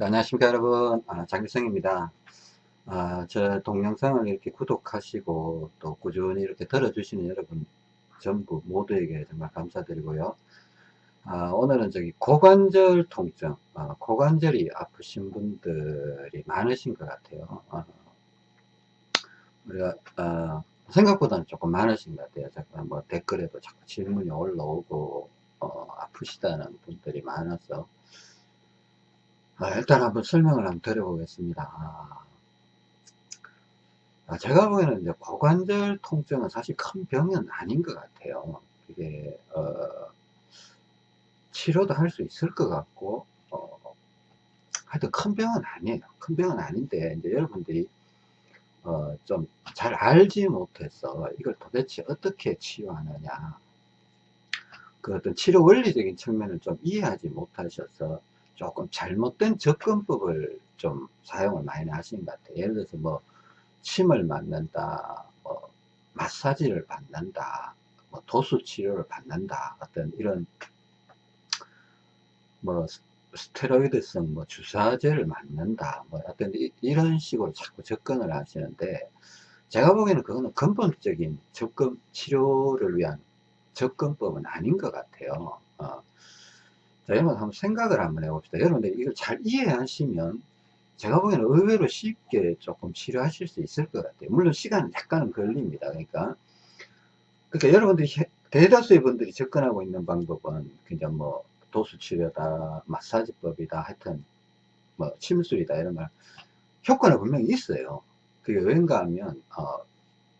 네, 안녕하십니까 여러분. 아, 장길성입니다. 아, 저 동영상을 이렇게 구독하시고 또 꾸준히 이렇게 들어주시는 여러분 전부 모두에게 정말 감사드리고요. 아, 오늘은 저기 고관절 통증 아, 고관절이 아프신 분들이 많으신 것 같아요. 아, 우리가 아, 생각보다는 조금 많으신 것 같아요. 잠깐 뭐 댓글에도 자꾸 질문이 올라오고 어, 아프시다는 분들이 많아서 아, 일단 한번 설명을 한번 드려보겠습니다. 아, 아, 제가 보기에는 이제 고관절 통증은 사실 큰 병은 아닌 것 같아요. 이게, 어, 치료도 할 수 있을 것 같고, 어, 하여튼 큰 병은 아니에요. 큰 병은 아닌데, 이제 여러분들이, 어, 좀 잘 알지 못해서 이걸 도대체 어떻게 치료하느냐. 그 어떤 치료 원리적인 측면을 좀 이해하지 못하셔서 조금 잘못된 접근법을 좀 사용을 많이 하시는 것 같아요. 예를 들어서 뭐 침을 맞는다, 뭐 마사지를 받는다, 뭐 도수 치료를 받는다, 어떤 이런 뭐 스테로이드성 뭐 주사제를 맞는다, 뭐 어떤 이, 런 식으로 자꾸 접근을 하시는데 제가 보기에는 그거는 근본적인 접근 치료를 위한 접근법은 아닌 것 같아요. 어, 자, 여러분 한번 생각을 한번 해봅시다. 여러분들 이걸 잘 이해하시면 제가 보기에는 의외로 쉽게 조금 치료하실 수 있을 것 같아요. 물론 시간은 약간은 걸립니다. 그러니까, 그러니까 여러분들이 대다수의 분들이 접근하고 있는 방법은 그냥 뭐 도수치료다, 마사지법이다, 하여튼 뭐 침술이다 이런 말 효과는 분명히 있어요. 그게 왠가 하면 어,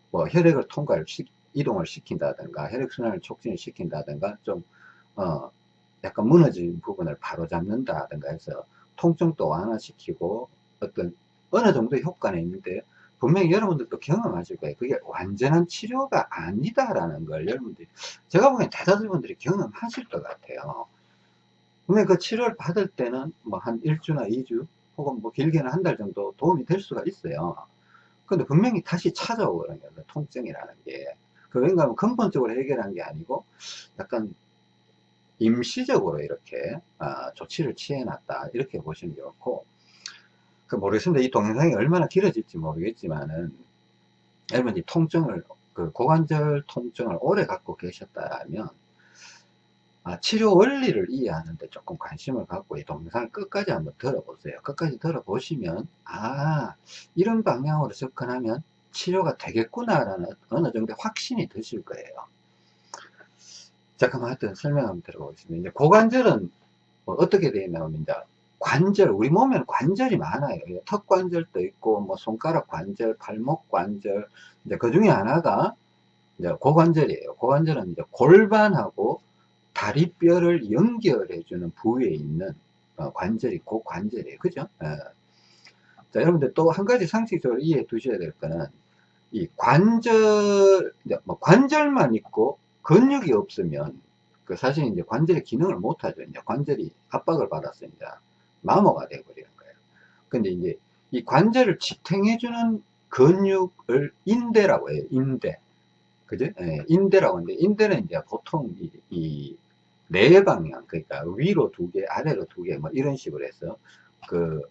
뭐 혈액을 통과를 시, 이동을 시킨다든가 혈액순환을 촉진을 시킨다든가 좀 어, 약간 무너진 부분을 바로 잡는다든가 해서 통증도 완화시키고 어떤 어느 정도 효과는 있는데 분명히 여러분들도 경험하실 거예요. 그게 완전한 치료가 아니다라는 걸 여러분들이 제가 보기엔 대다수 분들이 경험하실 것 같아요. 분명히 그 치료를 받을 때는 뭐한 1주나 2주 혹은 뭐 길게는 한 달 정도 도움이 될 수가 있어요. 근데 분명히 다시 찾아오거든요. 그 통증이라는 게. 그 왠가 하면 근본적으로 해결한 게 아니고 약간 임시적으로 이렇게 아, 조치를 취해놨다. 이렇게 보시는 게 좋고 그 모르겠습니다. 이 동영상이 얼마나 길어질지 모르겠지만은 여러분 이 통증을 그 고관절 통증을 오래 갖고 계셨다면 아, 치료 원리를 이해하는데 조금 관심을 갖고 이 동영상을 끝까지 한번 들어보세요. 끝까지 들어보시면 아 이런 방향으로 접근하면 치료가 되겠구나 라는 어느 정도 확신이 드실 거예요 잠깐만 하여튼 설명 한번 들어보겠습니다. 이제 고관절은 뭐 어떻게 되어 있냐면 이제 관절, 우리 몸에는 관절이 많아요. 턱 관절도 있고, 뭐 손가락 관절, 발목 관절, 이제 그 중에 하나가 이제 고관절이에요. 고관절은 이제 골반하고 다리뼈를 연결해주는 부위에 있는 어, 관절이 고관절이에요. 그죠? 예. 자, 여러분들 또 한 가지 상식적으로 이해해 두셔야 될 거는 이 관절, 뭐 관절만 있고 근육이 없으면 그 사실 이제 관절의 기능을 못하죠. 이제 관절이 압박을 받아서 이제 마모가 돼버리는 거예요. 근데 이제 이 관절을 지탱해주는 근육을 인대라고 해요. 인대. 그죠? 예, 인대라고 하는데, 인대는 이제 보통 이, 이, 네 방향, 그러니까 위로 두 개, 아래로 두 개, 뭐 이런 식으로 해서 그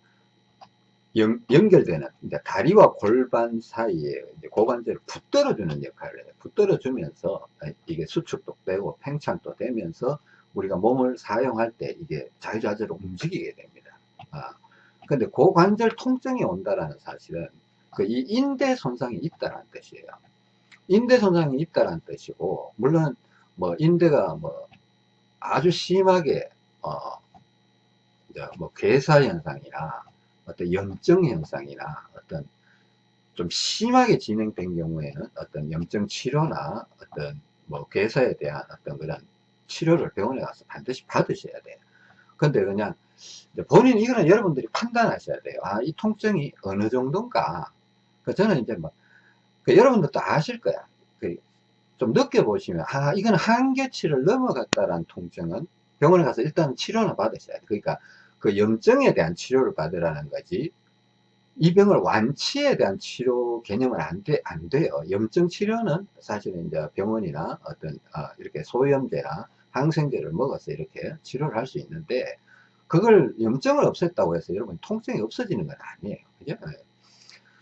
연, 연결되는 이제 다리와 골반 사이에 고관절을 붙들어 주는 역할을 해요. 붙들어 주면서 이게 수축도 되고 팽창도 되면서 우리가 몸을 사용할 때 이게 자유자재로 움직이게 됩니다. 아, 근데 고관절 통증이 온다라는 사실은 그 이 인대 손상이 있다는 뜻이에요. 인대 손상이 있다는 뜻이고 물론 뭐 인대가 뭐 아주 심하게 어 이제 뭐 괴사 현상이나 어떤 염증 현상이나 어떤 좀 심하게 진행된 경우에는 어떤 염증 치료나 어떤 뭐 괴사에 대한 어떤 그런 치료를 병원에 가서 반드시 받으셔야 돼요. 근데 그냥 본인 이거는 여러분들이 판단하셔야 돼요. 아, 이 통증이 어느 정도인가. 그 저는 이제 뭐, 그 여러분들도 아실 거야. 그 좀 느껴보시면, 아, 이건 한계치를 넘어갔다라는 통증은 병원에 가서 일단 치료는 받으셔야 돼. 그러니까 그 염증에 대한 치료를 받으라는 거지 이 병을 완치에 대한 치료 개념은 안, 돼, 안 돼요. 염증 치료는 사실은 이제 병원이나 어떤, 어, 이렇게 소염제나 항생제를 먹어서 이렇게 치료를 할 수 있는데, 그걸 염증을 없앴다고 해서 여러분 통증이 없어지는 건 아니에요. 그죠? 예.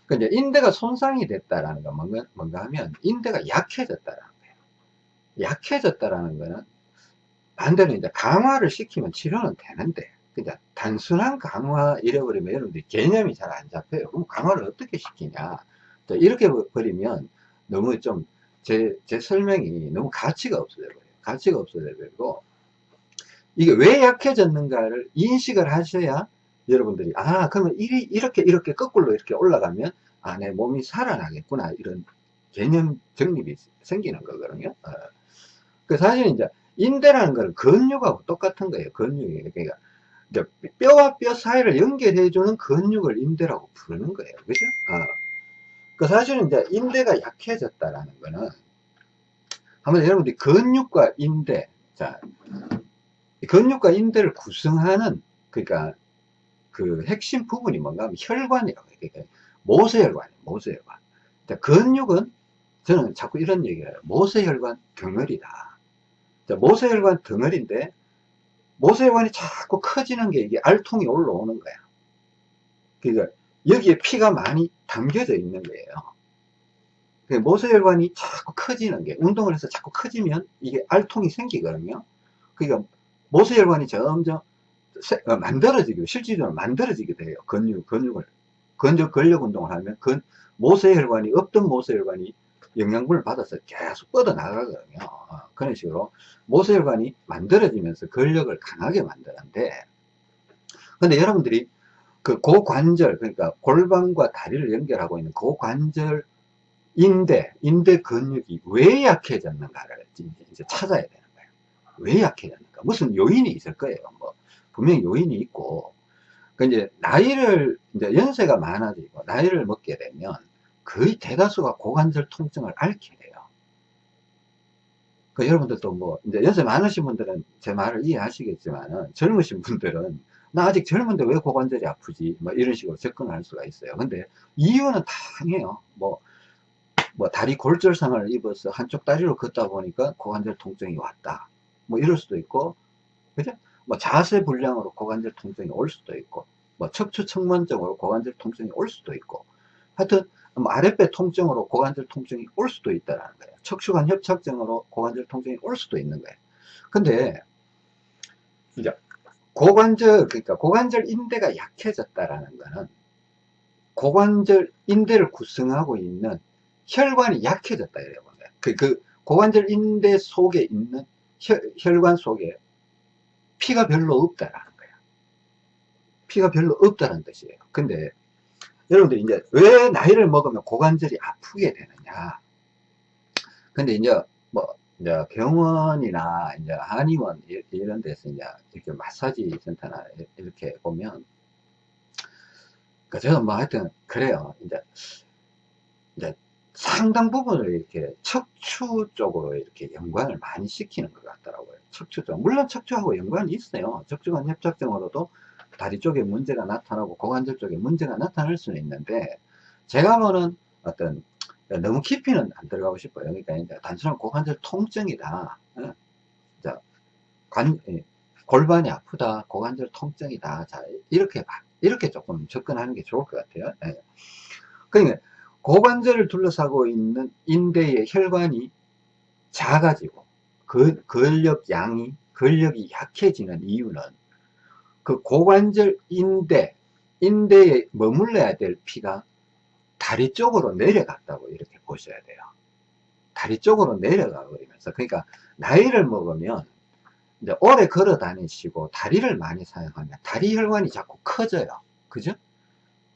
그 이제 인대가 손상이 됐다라는 건 뭔가, 뭔가 하면 인대가 약해졌다라는 거예요. 약해졌다라는 거는 반대로 이제 강화를 시키면 치료는 되는데 그냥 단순한 강화 잃어버리면 여러분들이 개념이 잘 안 잡혀요. 그럼 강화를 어떻게 시키냐? 이렇게 버리면 너무 좀 제, 제 설명이 너무 가치가 없어져 버려요. 가치가 없어져 버리고 이게 왜 약해졌는가를 인식을 하셔야 여러분들이 아 그러면 이, 이렇게 이렇게 거꾸로 이렇게 올라가면 아 내 몸이 살아나겠구나 이런 개념 정립이 생기는 거거든요 어. 그 사실 이제 인대라는 거는 근육하고 똑같은 거예요 근육이 그러니까 이제 뼈와 뼈 사이를 연결해주는 근육을 인대라고 부르는 거예요 그죠 어. 그 사실은 이제 인대가 약해졌다라는 거는 한번 여러분들이 근육과 인대 자 근육과 인대를 구성하는 그러니까 그 핵심 부분이 뭔가 하면 혈관이라고 해요. 그러니까 모세혈관이에요. 모세혈관. 근육은 저는 자꾸 이런 얘기를 해요. 모세혈관 덩어리다. 모세혈관 덩어리인데 모세혈관이 자꾸 커지는 게 이게 알통이 올라오는 거야. 그러니까 여기에 피가 많이 담겨져 있는 거예요. 그러니까 모세혈관이 자꾸 커지는 게 운동을 해서 자꾸 커지면 이게 알통이 생기거든요. 그러니까 모세혈관이 점점 어, 만들어지게 실질적으로 만들어지게 돼요 근육 근육을 근육 근력 운동을 하면 근 모세혈관이 없던 모세혈관이 영양분을 받아서 계속 뻗어 나가거든요. 어, 그런 식으로 모세혈관이 만들어지면서 근력을 강하게 만드는데 근데 여러분들이 그 고관절 그러니까 골반과 다리를 연결하고 있는 고관절 인대 인대 근육이 왜 약해졌는가를 이제 찾아야 되는 거예요. 왜 약해졌는가? 무슨 요인이 있을 거예요. 뭐 분명히 요인이 있고. 그 이제 나이를 이제 연세가 많아지고 나이를 먹게 되면 거의 대다수가 고관절 통증을 앓게 돼요. 그 여러분들도 뭐 이제 연세 많으신 분들은 제 말을 이해하시겠지만은 젊으신 분들은 나 아직 젊은데 왜 고관절이 아프지? 뭐 이런 식으로 접근할 수가 있어요. 근데 이유는 다양해요. 뭐, 뭐 다리 골절상을 입어서 한쪽 다리로 걷다 보니까 고관절 통증이 왔다. 뭐 이럴 수도 있고, 그죠? 뭐 자세 불량으로 고관절 통증이 올 수도 있고 뭐 척추 측만증으로 고관절 통증이 올 수도 있고 하여튼 뭐 아랫배 통증으로 고관절 통증이 올 수도 있다는 거예요 척추관 협착증으로 고관절 통증이 올 수도 있는 거예요 근데 이제 고관절 그러니까 고관절 인대가 약해졌다라는 거는 고관절 인대를 구성하고 있는 혈관이 약해졌다 이래요 그, 그 고관절 인대 속에 있는 혈, 혈관 속에 피가 별로 없다라는 거야. 피가 별로 없다는 뜻이에요. 근데 여러분들 이제 왜 나이를 먹으면 고관절이 아프게 되느냐. 근데 이제 뭐 이제 병원이나 이제 한의원 이런 데서 이제 이렇게 마사지 센터나 이렇게 보면 그 저는 뭐 하여튼 그래요. 이제 이제 상당 부분을 이렇게 척추 쪽으로 이렇게 연관을 많이 시키는 것 같더라고요. 척추 쪽. 물론 척추하고 연관이 있어요. 척추관 협착증으로도 다리 쪽에 문제가 나타나고 고관절 쪽에 문제가 나타날 수는 있는데 제가 보는 어떤 너무 깊이는 안 들어가고 싶어요. 그러니까 단순한 고관절 통증이다. 어? 자, 관, 골반이 아프다. 고관절 통증이다. 자, 이렇게 이렇게 조금 접근하는 게 좋을 것 같아요. 네. 그러니까 고관절을 둘러싸고 있는 인대의 혈관이 작아지고 그 근력 양이 근력이 약해지는 이유는 그 고관절 인대 인대에 머물러야 될 피가 다리 쪽으로 내려갔다고 이렇게 보셔야 돼요. 다리 쪽으로 내려가 버리면서. 그러니까 나이를 먹으면 이제 오래 걸어 다니시고 다리를 많이 사용하면 다리 혈관이 자꾸 커져요. 그죠?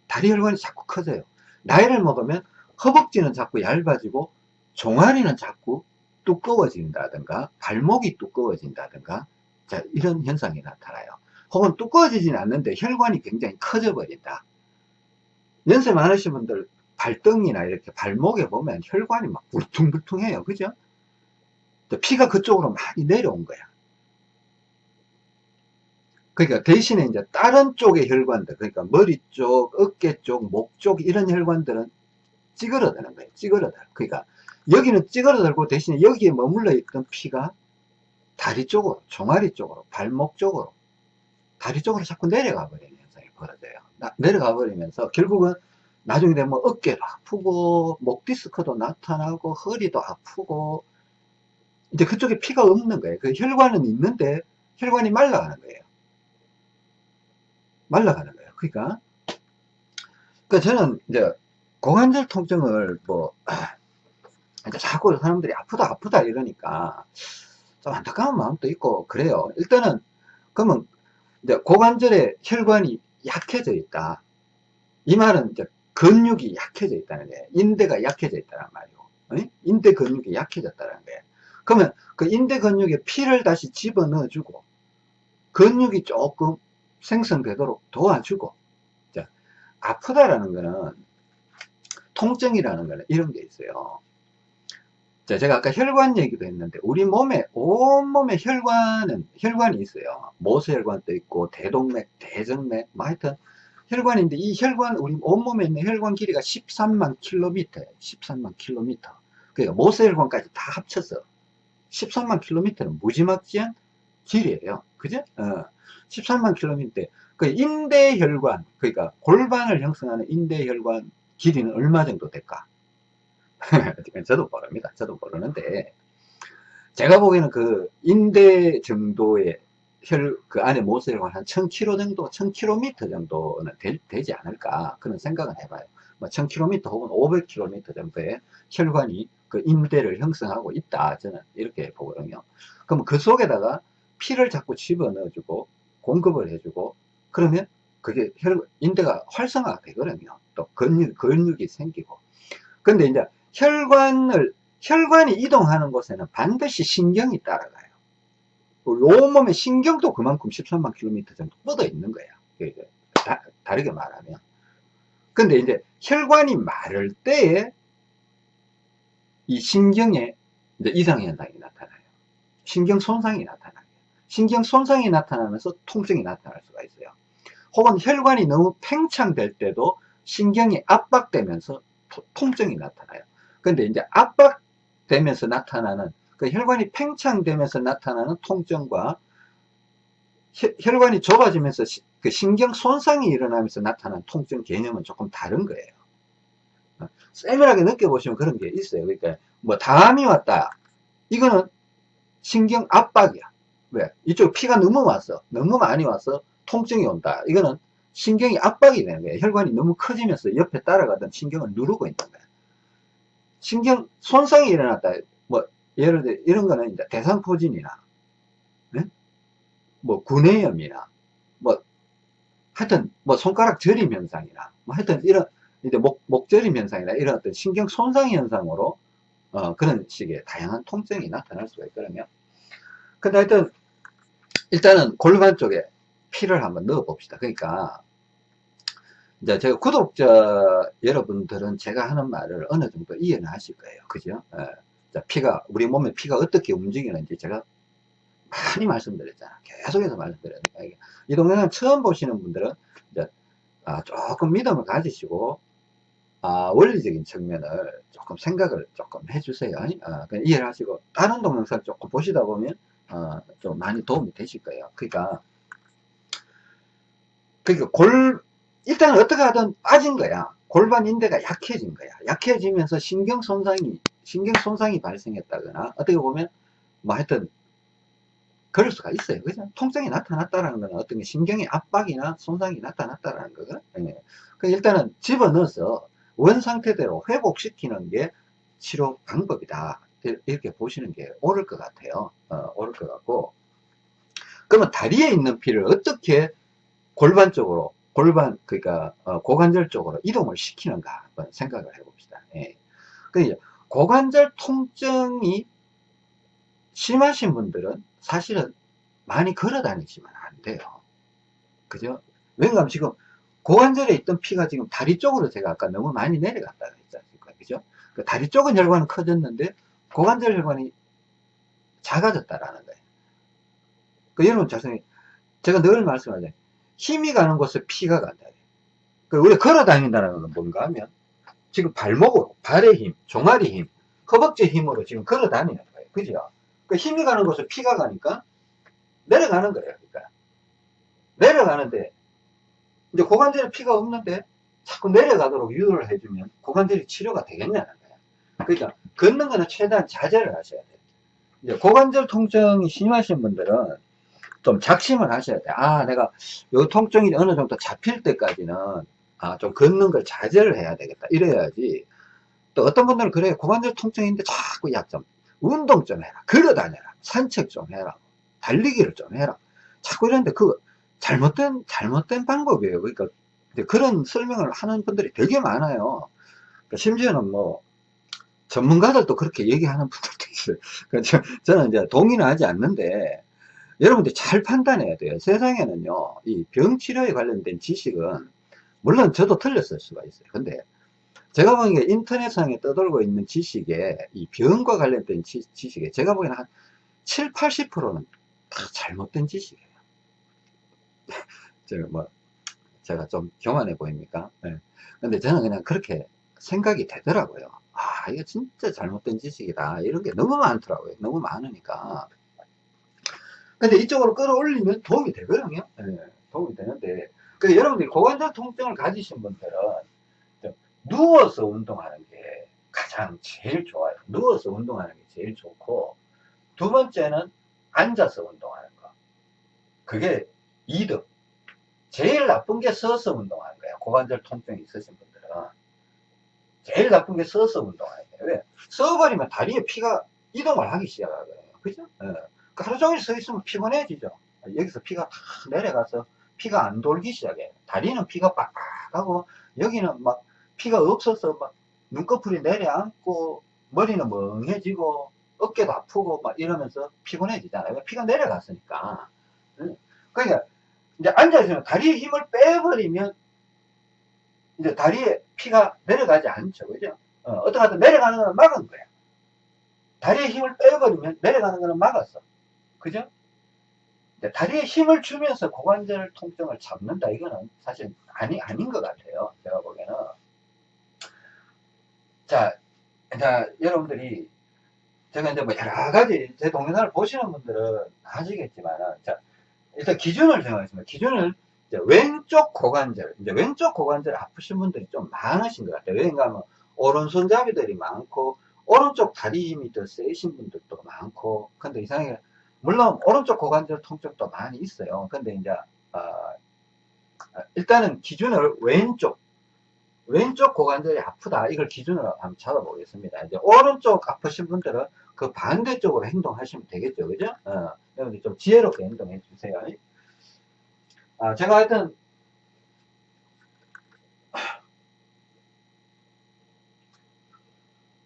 다리 혈관이 자꾸 커져요. 나이를 먹으면 허벅지는 자꾸 얇아지고 종아리는 자꾸 두꺼워진다든가 발목이 두꺼워진다든가 자 이런 현상이 나타나요 혹은 두꺼워지진 않는데 혈관이 굉장히 커져 버린다 연세 많으신 분들 발등이나 이렇게 발목에 보면 혈관이 막 울퉁불퉁해요 그죠 피가 그쪽으로 많이 내려온 거야 그러니까 대신에 이제 다른 쪽의 혈관들, 그러니까 머리 쪽, 어깨 쪽, 목 쪽 이런 혈관들은 찌그러드는 거예요. 찌그러들. 그러니까 여기는 찌그러들고 대신에 여기에 머물러 있던 피가 다리 쪽으로, 종아리 쪽으로, 발목 쪽으로 다리 쪽으로 자꾸 내려가 버리는 현상이 벌어져요. 나, 내려가 버리면서 결국은 나중에 되면 어깨도 아프고 목 디스크도 나타나고 허리도 아프고 이제 그쪽에 피가 없는 거예요. 그 혈관은 있는데 혈관이 말라가는 거예요. 말라가는 거예요. 그러니까 그러니까 저는 이제 고관절 통증을 뭐 이제 자꾸 사람들이 아프다 아프다 이러니까 좀 안타까운 마음도 있고 그래요. 일단은 그러면 고관절에 혈관이 약해져 있다. 이 말은 이제 근육이 약해져 있다는 거예요. 인대가 약해져 있다는 말이고, 인대 근육이 약해졌다는 거예요. 그러면 그 인대 근육에 피를 다시 집어넣어 주고, 근육이 조금 생성되도록 도와주고, 자, 아프다라는 거는, 통증이라는 거는 이런 게 있어요. 자, 제가 아까 혈관 얘기도 했는데, 우리 몸에, 온몸에 혈관은, 혈관이 있어요. 모세혈관도 있고, 대동맥, 대정맥, 뭐 하여튼, 혈관인데, 이 혈관, 우리 온몸에 있는 혈관 길이가 13만 킬로미터예요. 13만 킬로미터. 그러니까 모세혈관까지 다 합쳐서 13만 킬로미터는 무지막지한 길이에요. 그죠? 어, 13만 킬로미터. 그 인대혈관, 그러니까 골반을 형성하는 인대혈관 길이는 얼마 정도 될까? 저도 모릅니다. 저도 모르는데 제가 보기에는 그 인대 정도의 혈, 그 안에 모세혈관 한 1000km 정도, 1000km 정도는 되, 지 않을까 그런 생각은 해봐요. 뭐 1000km 혹은 500km 정도의 혈관이 그 인대를 형성하고 있다. 저는 이렇게 보거든요. 그럼 그 속에다가 피를 자꾸 집어넣어주고 공급을 해주고 그러면 그게 혈, 인대가 활성화가 되거든요. 또 근육, 근육이 생기고. 근데 이제 혈관을, 혈관이 이동하는 곳에는 반드시 신경이 따라가요. 온몸에 신경도 그만큼 13만 킬로미터 정도 뻗어 있는 거야. 다, 다르게 말하면. 근데 이제 혈관이 마를 때에 이 신경에 이상 현상이 나타나요. 신경 손상이 나타나요. 신경 손상이 나타나면서 통증이 나타날 수가 있어요. 혹은 혈관이 너무 팽창될 때도 신경이 압박되면서 통증이 나타나요. 근데 이제 압박되면서 나타나는 그 혈관이 팽창되면서 나타나는 통증과 혈관이 좁아지면서 그 신경 손상이 일어나면서 나타나는 통증 개념은 조금 다른 거예요. 어, 세밀하게 느껴보시면 그런 게 있어요. 그러니까 뭐 담이 왔다. 이거는 신경 압박이야. 왜? 이쪽 피가 너무 왔어. 너무 많이 와서 통증이 온다. 이거는 신경이 압박이 되는 거예요. 혈관이 너무 커지면서 옆에 따라가던 신경을 누르고 있는 거예요. 신경 손상이 일어났다. 뭐 예를 들어 이런 거는 이제 대상포진이나 네? 뭐 구내염이나 뭐 하여튼 뭐 손가락 저림 현상이나 뭐 하여튼 이런 이제 목, 목저림 현상이나 이런 어떤 신경 손상 현상으로 어, 그런 식의 다양한 통증이 나타날 수가 있거든요. 근데 하여튼 일단은 골반 쪽에 피를 한번 넣어 봅시다. 그러니까 이제 제가 구독자 여러분들은 제가 하는 말을 어느 정도 이해는 하실 거예요. 그죠? 예. 자, 피가, 우리 몸에 피가 어떻게 움직이는지 제가 많이 말씀드렸잖아. 계속해서 말씀드렸는데, 이 동영상 처음 보시는 분들은 이제, 아, 조금 믿음을 가지시고, 아, 원리적인 측면을 조금 생각을 조금 해주세요. 아, 이해를 하시고, 다른 동영상 조금 보시다 보면, 어, 좀 많이 도움이 되실 거예요. 그러니까, 그러니까 골, 일단 어떻게 하든 빠진 거야. 골반 인대가 약해진 거야. 약해지면서 신경 손상이, 신경 손상이 발생했다거나, 어떻게 보면, 뭐 하여튼, 그럴 수가 있어요. 그죠? 통증이 나타났다는 거는 어떤 게 신경의 압박이나 손상이 나타났다는 거거든. 예. 그 일단은 집어넣어서 원 상태대로 회복시키는 게 치료 방법이다. 이렇게 보시는 게 옳을 것 같아요. 어, 옳을 것 같고. 그러면 다리에 있는 피를 어떻게 골반 쪽으로 골반 그러니까 어, 고관절 쪽으로 이동을 시키는가 한번 생각을 해봅시다. 예. 그 고관절 통증이 심하신 분들은 사실은 많이 걸어 다니시면 안 돼요. 그죠? 왜냐하면 지금 고관절에 있던 피가 지금 다리 쪽으로 제가 아까 너무 많이 내려갔다고 했지 않습니까? 그죠? 그 다리 쪽은 혈관은 커졌는데 고관절 혈관이 작아졌다라는 거예요. 그 여러분 자세히 제가 늘 말씀하잖아요. 힘이 가는 곳에 피가 간다. 그 우리 걸어 다닌다는 건 뭔가 하면 지금 발목으로, 발의 힘, 종아리 힘, 허벅지 힘으로 지금 걸어 다니는 거예요. 그죠? 그 힘이 가는 곳에 피가 가니까 내려가는 거예요. 그러니까. 내려 내려가는데 이제 고관절에 피가 없는데 자꾸 내려가도록 유도를 해주면 고관절이 치료가 되겠냐는 거예요. 그러니까 걷는 거는 최대한 자제를 하셔야 돼요. 이제 고관절 통증이 심하신 분들은 좀 작심을 하셔야 돼요. 아, 내가 요 통증이 어느 정도 잡힐 때까지는 아, 좀 걷는 걸 자제를 해야 되겠다. 이래야지. 또 어떤 분들은 그래요. 고관절 통증인데 자꾸 야, 좀 운동 좀 해라. 걸어 다녀라. 산책 좀 해라. 달리기를 좀 해라. 자꾸 이러는데 그 잘못된, 잘못된 방법이에요. 그러니까 그런 설명을 하는 분들이 되게 많아요. 그러니까 심지어는 뭐 전문가들도 그렇게 얘기하는 분들도 있어요. 그래서 저는 이제 동의는 하지 않는데 여러분들 잘 판단해야 돼요. 세상에는요, 이 병치료에 관련된 지식은 물론 저도 틀렸을 수가 있어요. 근데 제가 보기에 인터넷상에 떠돌고 있는 지식에 이 병과 관련된 지, 식에 제가 보기에는 한 7, 80%는 다 잘못된 지식이에요. 제가 뭐 제가 좀 교만해 보입니까? 네. 근데 저는 그냥 그렇게 생각이 되더라고요. 아, 이거 진짜 잘못된 지식이다. 이런 게 너무 많더라고요. 너무 많으니까. 근데 이쪽으로 끌어올리면 도움이 되거든요. 네, 도움이 되는데. 그 여러분들이 고관절 통증을 가지신 분들은 누워서 운동하는 게 가장 제일 좋아요. 누워서 운동하는 게 제일 좋고, 두 번째는 앉아서 운동하는 거. 그게 2등. 제일 나쁜 게 서서 운동하는 거예요. 고관절 통증이 있으신 분들은. 제일 나쁜 게 서서 운동하는 거예요. 왜? 서버리면 다리에 피가 이동을 하기 시작하거든요. 그죠? 네. 하루 종일 서 있으면 피곤해지죠. 여기서 피가 다 내려가서 피가 안 돌기 시작해요. 다리는 피가 빡빡하고 여기는 막 피가 없어서 막 눈꺼풀이 내려앉고 머리는 멍해지고 어깨도 아프고 막 이러면서 피곤해지잖아요. 피가 내려갔으니까. 그러니까 이제 앉아있으면 다리에 힘을 빼버리면 이제 다리에 피가 내려가지 않죠. 그죠? 어, 어떻게 하든 내려가는 거는 막은 거야. 다리에 힘을 빼버리면 내려가는 거는 막았어. 그죠? 다리에 힘을 주면서 고관절 통증을 잡는다. 이거는 사실 아니, 아닌 것 같아요. 제가 보기에는. 자, 자, 여러분들이 제가 이제 뭐 여러 가지 제 동영상을 보시는 분들은 아시겠지만, 자, 일단 기준을 정하겠습니다. 기준을 왼쪽 고관절, 이제 왼쪽 고관절 아프신 분들이 좀 많으신 것 같아요. 왜냐하면 오른손잡이들이 많고, 오른쪽 다리 힘이 더 세신 분들도 많고, 근데 이상하게, 물론 오른쪽 고관절 통증도 많이 있어요. 근데 이제, 어, 일단은 기준을 왼쪽, 왼쪽 고관절이 아프다. 이걸 기준으로 한번 잡아보겠습니다. 이제 오른쪽 아프신 분들은 그 반대쪽으로 행동하시면 되겠죠. 그죠? 어, 여러분들 좀 지혜롭게 행동해 주세요. 아, 제가 하여튼,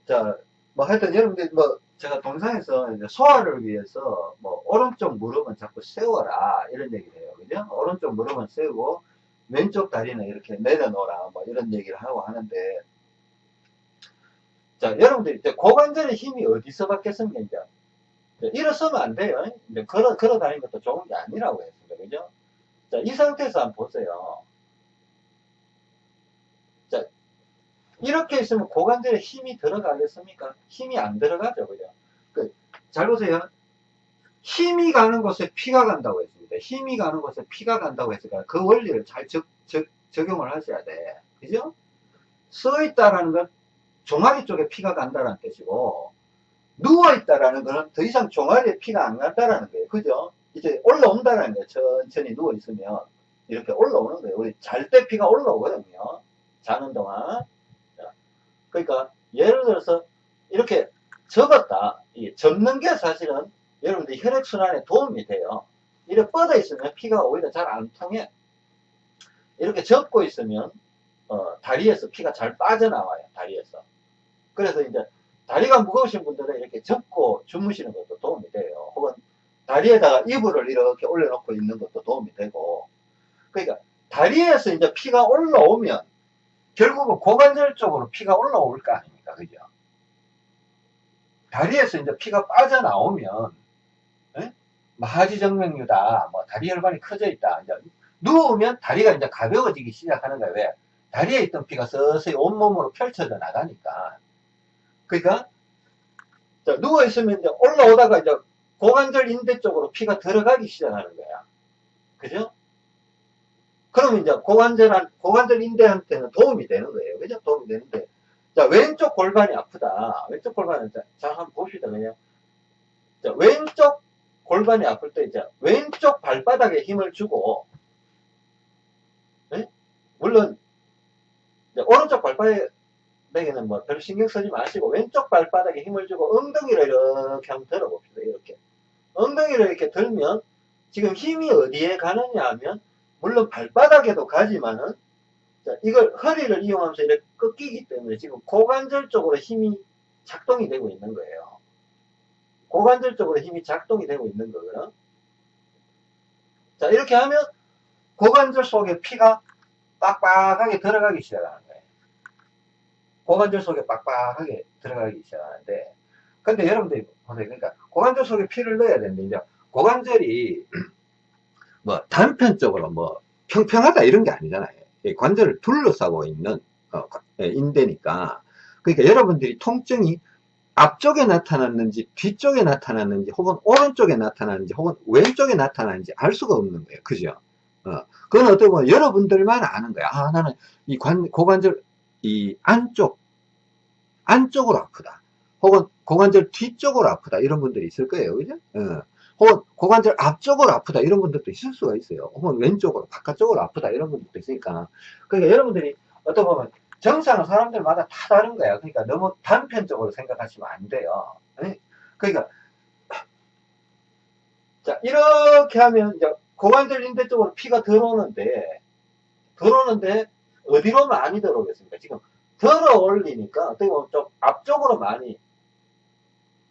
자, 뭐 하여튼 여러분들 뭐 제가 동상에서 소화를 위해서 뭐 오른쪽 무릎은 자꾸 세워라 이런 얘기를 해요. 그죠? 오른쪽 무릎은 세우고 왼쪽 다리는 이렇게 내려놓으라 뭐 이런 얘기를 하고 하는데 자 여러분들 이제 고관절의 힘이 어디서 받겠습니까 이제? 일어서면 안 돼요. 이제 걸어 걸어 다니는 것도 좋은 게 아니라고 했습니다. 그죠? 자 이 상태에서 한번 보세요 자 이렇게 있으면 고관절에 힘이 들어가겠습니까 힘이 안 들어가죠 그죠 그, 잘 보세요 힘이 가는 곳에 피가 간다고 했습니다. 힘이 가는 곳에 피가 간다고 했으니까 그 원리를 잘 적, 적, 적용을 하셔야 돼. 그죠? 서 있다라는 건 종아리 쪽에 피가 간다는 뜻이고 누워 있다라는 거는 더 이상 종아리에 피가 안 간다라는 거예요. 그죠? 이제 올라온다는 거예요. 천천히 누워 있으면 이렇게 올라오는 거예요. 우리 잘 때 피가 올라오거든요. 자는 동안. 그러니까 예를 들어서 이렇게 접었다. 접는 게 사실은 여러분들 혈액순환에 도움이 돼요. 이렇게 뻗어 있으면 피가 오히려 잘 안 통해. 이렇게 접고 있으면 어, 다리에서 피가 잘 빠져나와요. 다리에서. 그래서 이제 다리가 무거우신 분들은 이렇게 접고 주무시는 것도 도움이 돼요. 혹은 다리에다가 이불을 이렇게 올려놓고 있는 것도 도움이 되고. 그러니까 다리에서 이제 피가 올라오면 결국은 고관절 쪽으로 피가 올라올 거 아닙니까? 그죠? 다리에서 이제 피가 빠져나오면 마하지정맥류다, 뭐 다리 혈관이 커져 있다. 이제 누우면 다리가 이제 가벼워지기 시작하는 거예요. 왜? 다리에 있던 피가 서서히 온몸으로 펼쳐져 나가니까. 그러니까 누워 있으면 이제 올라오다가 이제 고관절 인대 쪽으로 피가 들어가기 시작하는 거야. 그죠? 이제 고관절, 고관절 인대한테는 도움이 되는 거예요. 그죠? 도움이 되는데. 자, 왼쪽 골반이 아프다. 왼쪽 골반은, 자, 자 한번 봅시다, 그냥. 자, 왼쪽 골반이 아플 때, 이제, 왼쪽 발바닥에 힘을 주고, 네? 물론, 오른쪽 발바닥에는 뭐 별 신경 쓰지 마시고, 왼쪽 발바닥에 힘을 주고, 엉덩이를 이렇게 한번 들어봅시다, 이렇게. 엉덩이를 이렇게 들면, 지금 힘이 어디에 가느냐 하면, 물론 발바닥에도 가지만은 자, 이걸 허리를 이용하면서 이렇게 꺾이기 때문에 지금 고관절 쪽으로 힘이 작동이 되고 있는 거예요. 고관절 쪽으로 힘이 작동이 되고 있는 거거든. 자, 이렇게 하면 고관절 속에 피가 빡빡하게 들어가기 시작하는 거예요. 고관절 속에 빡빡하게 들어가기 시작하는데, 근데 여러분들이 보세요. 그러니까 고관절 속에 피를 넣어야 되는데, 이제 고관절이 뭐 단편적으로 뭐 평평하다 이런 게 아니잖아요. 관절을 둘러싸고 있는 어, 예, 인대니까 그러니까 여러분들이 통증이 앞쪽에 나타났는지 뒤쪽에 나타났는지 혹은 오른쪽에 나타났는지 혹은 왼쪽에 나타났는지 알 수가 없는 거예요. 그죠? 어, 그건 어떻게 보면 여러분들만 아는 거야. 아, 나는 이 관, 고관절, 이 안쪽, 안쪽으로 아프다. 혹은 고관절 뒤쪽으로 아프다. 이런 분들이 있을 거예요. 그죠? 어. 혹은 고관절 앞쪽으로 아프다 이런 분들도 있을 수가 있어요. 혹은 왼쪽으로 바깥쪽으로 아프다 이런 분들도 있으니까 그러니까 여러분들이 어떤 보면 정상은 사람들마다 다 다른 거야. 그러니까 너무 단편적으로 생각하시면 안 돼요. 그러니까 자 이렇게 하면 이제 고관절 인대 쪽으로 피가 들어오는데 들어오는데 어디로 많이 들어오겠습니까? 지금 들어 올리니까 어떻게 보면 좀 앞쪽으로 많이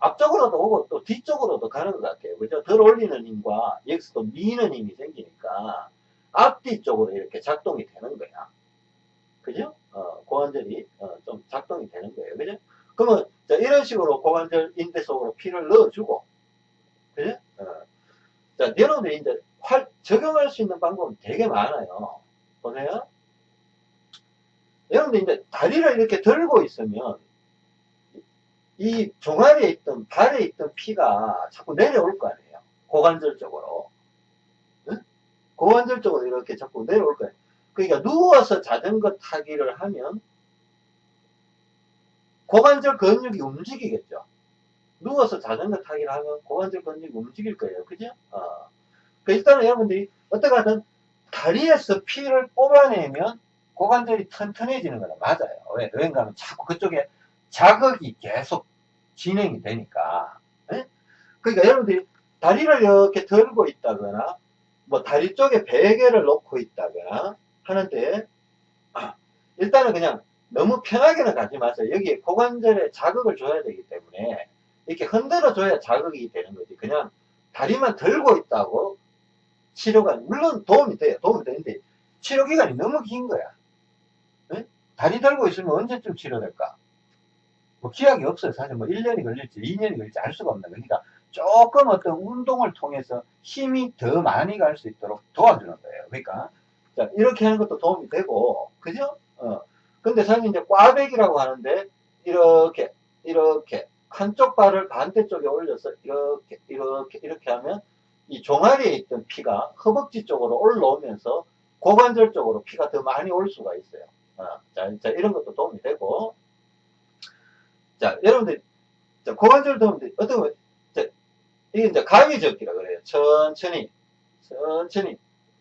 앞쪽으로도 오고 또 뒤쪽으로도 가는 것 같아요. 그죠? 덜 올리는 힘과 여기서 또 미는 힘이 생기니까 앞뒤 쪽으로 이렇게 작동이 되는 거야. 그죠? 어, 고관절이 어, 좀 작동이 되는 거예요. 그죠? 그러면 자, 이런 식으로 고관절 인대 속으로 피를 넣어주고 그죠? 어. 자, 여러분들이 이제 활, 적용할 수 있는 방법은 되게 많아요. 보세요. 여러분들 이제 다리를 이렇게 들고 있으면 이 종아리에 있던 발에 있던 피가 자꾸 내려올 거 아니에요. 고관절 쪽으로. 응? 고관절 쪽으로 이렇게 자꾸 내려올 거예요. 그러니까 누워서 자전거 타기를 하면 고관절 근육이 움직이겠죠. 누워서 자전거 타기를 하면 고관절 근육이 움직일 거예요. 그죠? 어. 그 일단은 여러분들이 어떻게 하든 다리에서 피를 뽑아내면 고관절이 튼튼해지는 거는 맞아요. 왜? 왜인가 하면 자꾸 그쪽에 자극이 계속 진행이 되니까. 네? 그러니까 여러분들이 다리를 이렇게 들고 있다거나, 뭐 다리 쪽에 베개를 놓고 있다거나 하는데, 아, 일단은 그냥 너무 편하게는 가지 마세요. 여기에 고관절에 자극을 줘야 되기 때문에, 이렇게 흔들어 줘야 자극이 되는 거지. 그냥 다리만 들고 있다고 치료가, 물론 도움이 돼요. 도움이 되는데, 치료 기간이 너무 긴 거야. 네? 다리 들고 있으면 언제쯤 치료될까? 뭐 기약이 없어요. 사실 뭐 1년이 걸릴지 2년이 걸릴지 알 수가 없는 거니까 조금 어떤 운동을 통해서 힘이 더 많이 갈 수 있도록 도와주는 거예요. 그러니까 자, 이렇게 하는 것도 도움이 되고 그죠? 어. 근데 사실 이제 꽈배기라고 하는데 이렇게 이렇게 한쪽 발을 반대쪽에 올려서 이렇게 이렇게 이렇게 하면 이 종아리에 있던 피가 허벅지 쪽으로 올라오면서 고관절 쪽으로 피가 더 많이 올 수가 있어요. 어, 자, 자, 이런 것도 도움이 되고 자, 여러분들, 자, 고관절 도움들, 어떤 거, 자, 이게 이제 가위 접기라 그래요. 천천히, 천천히.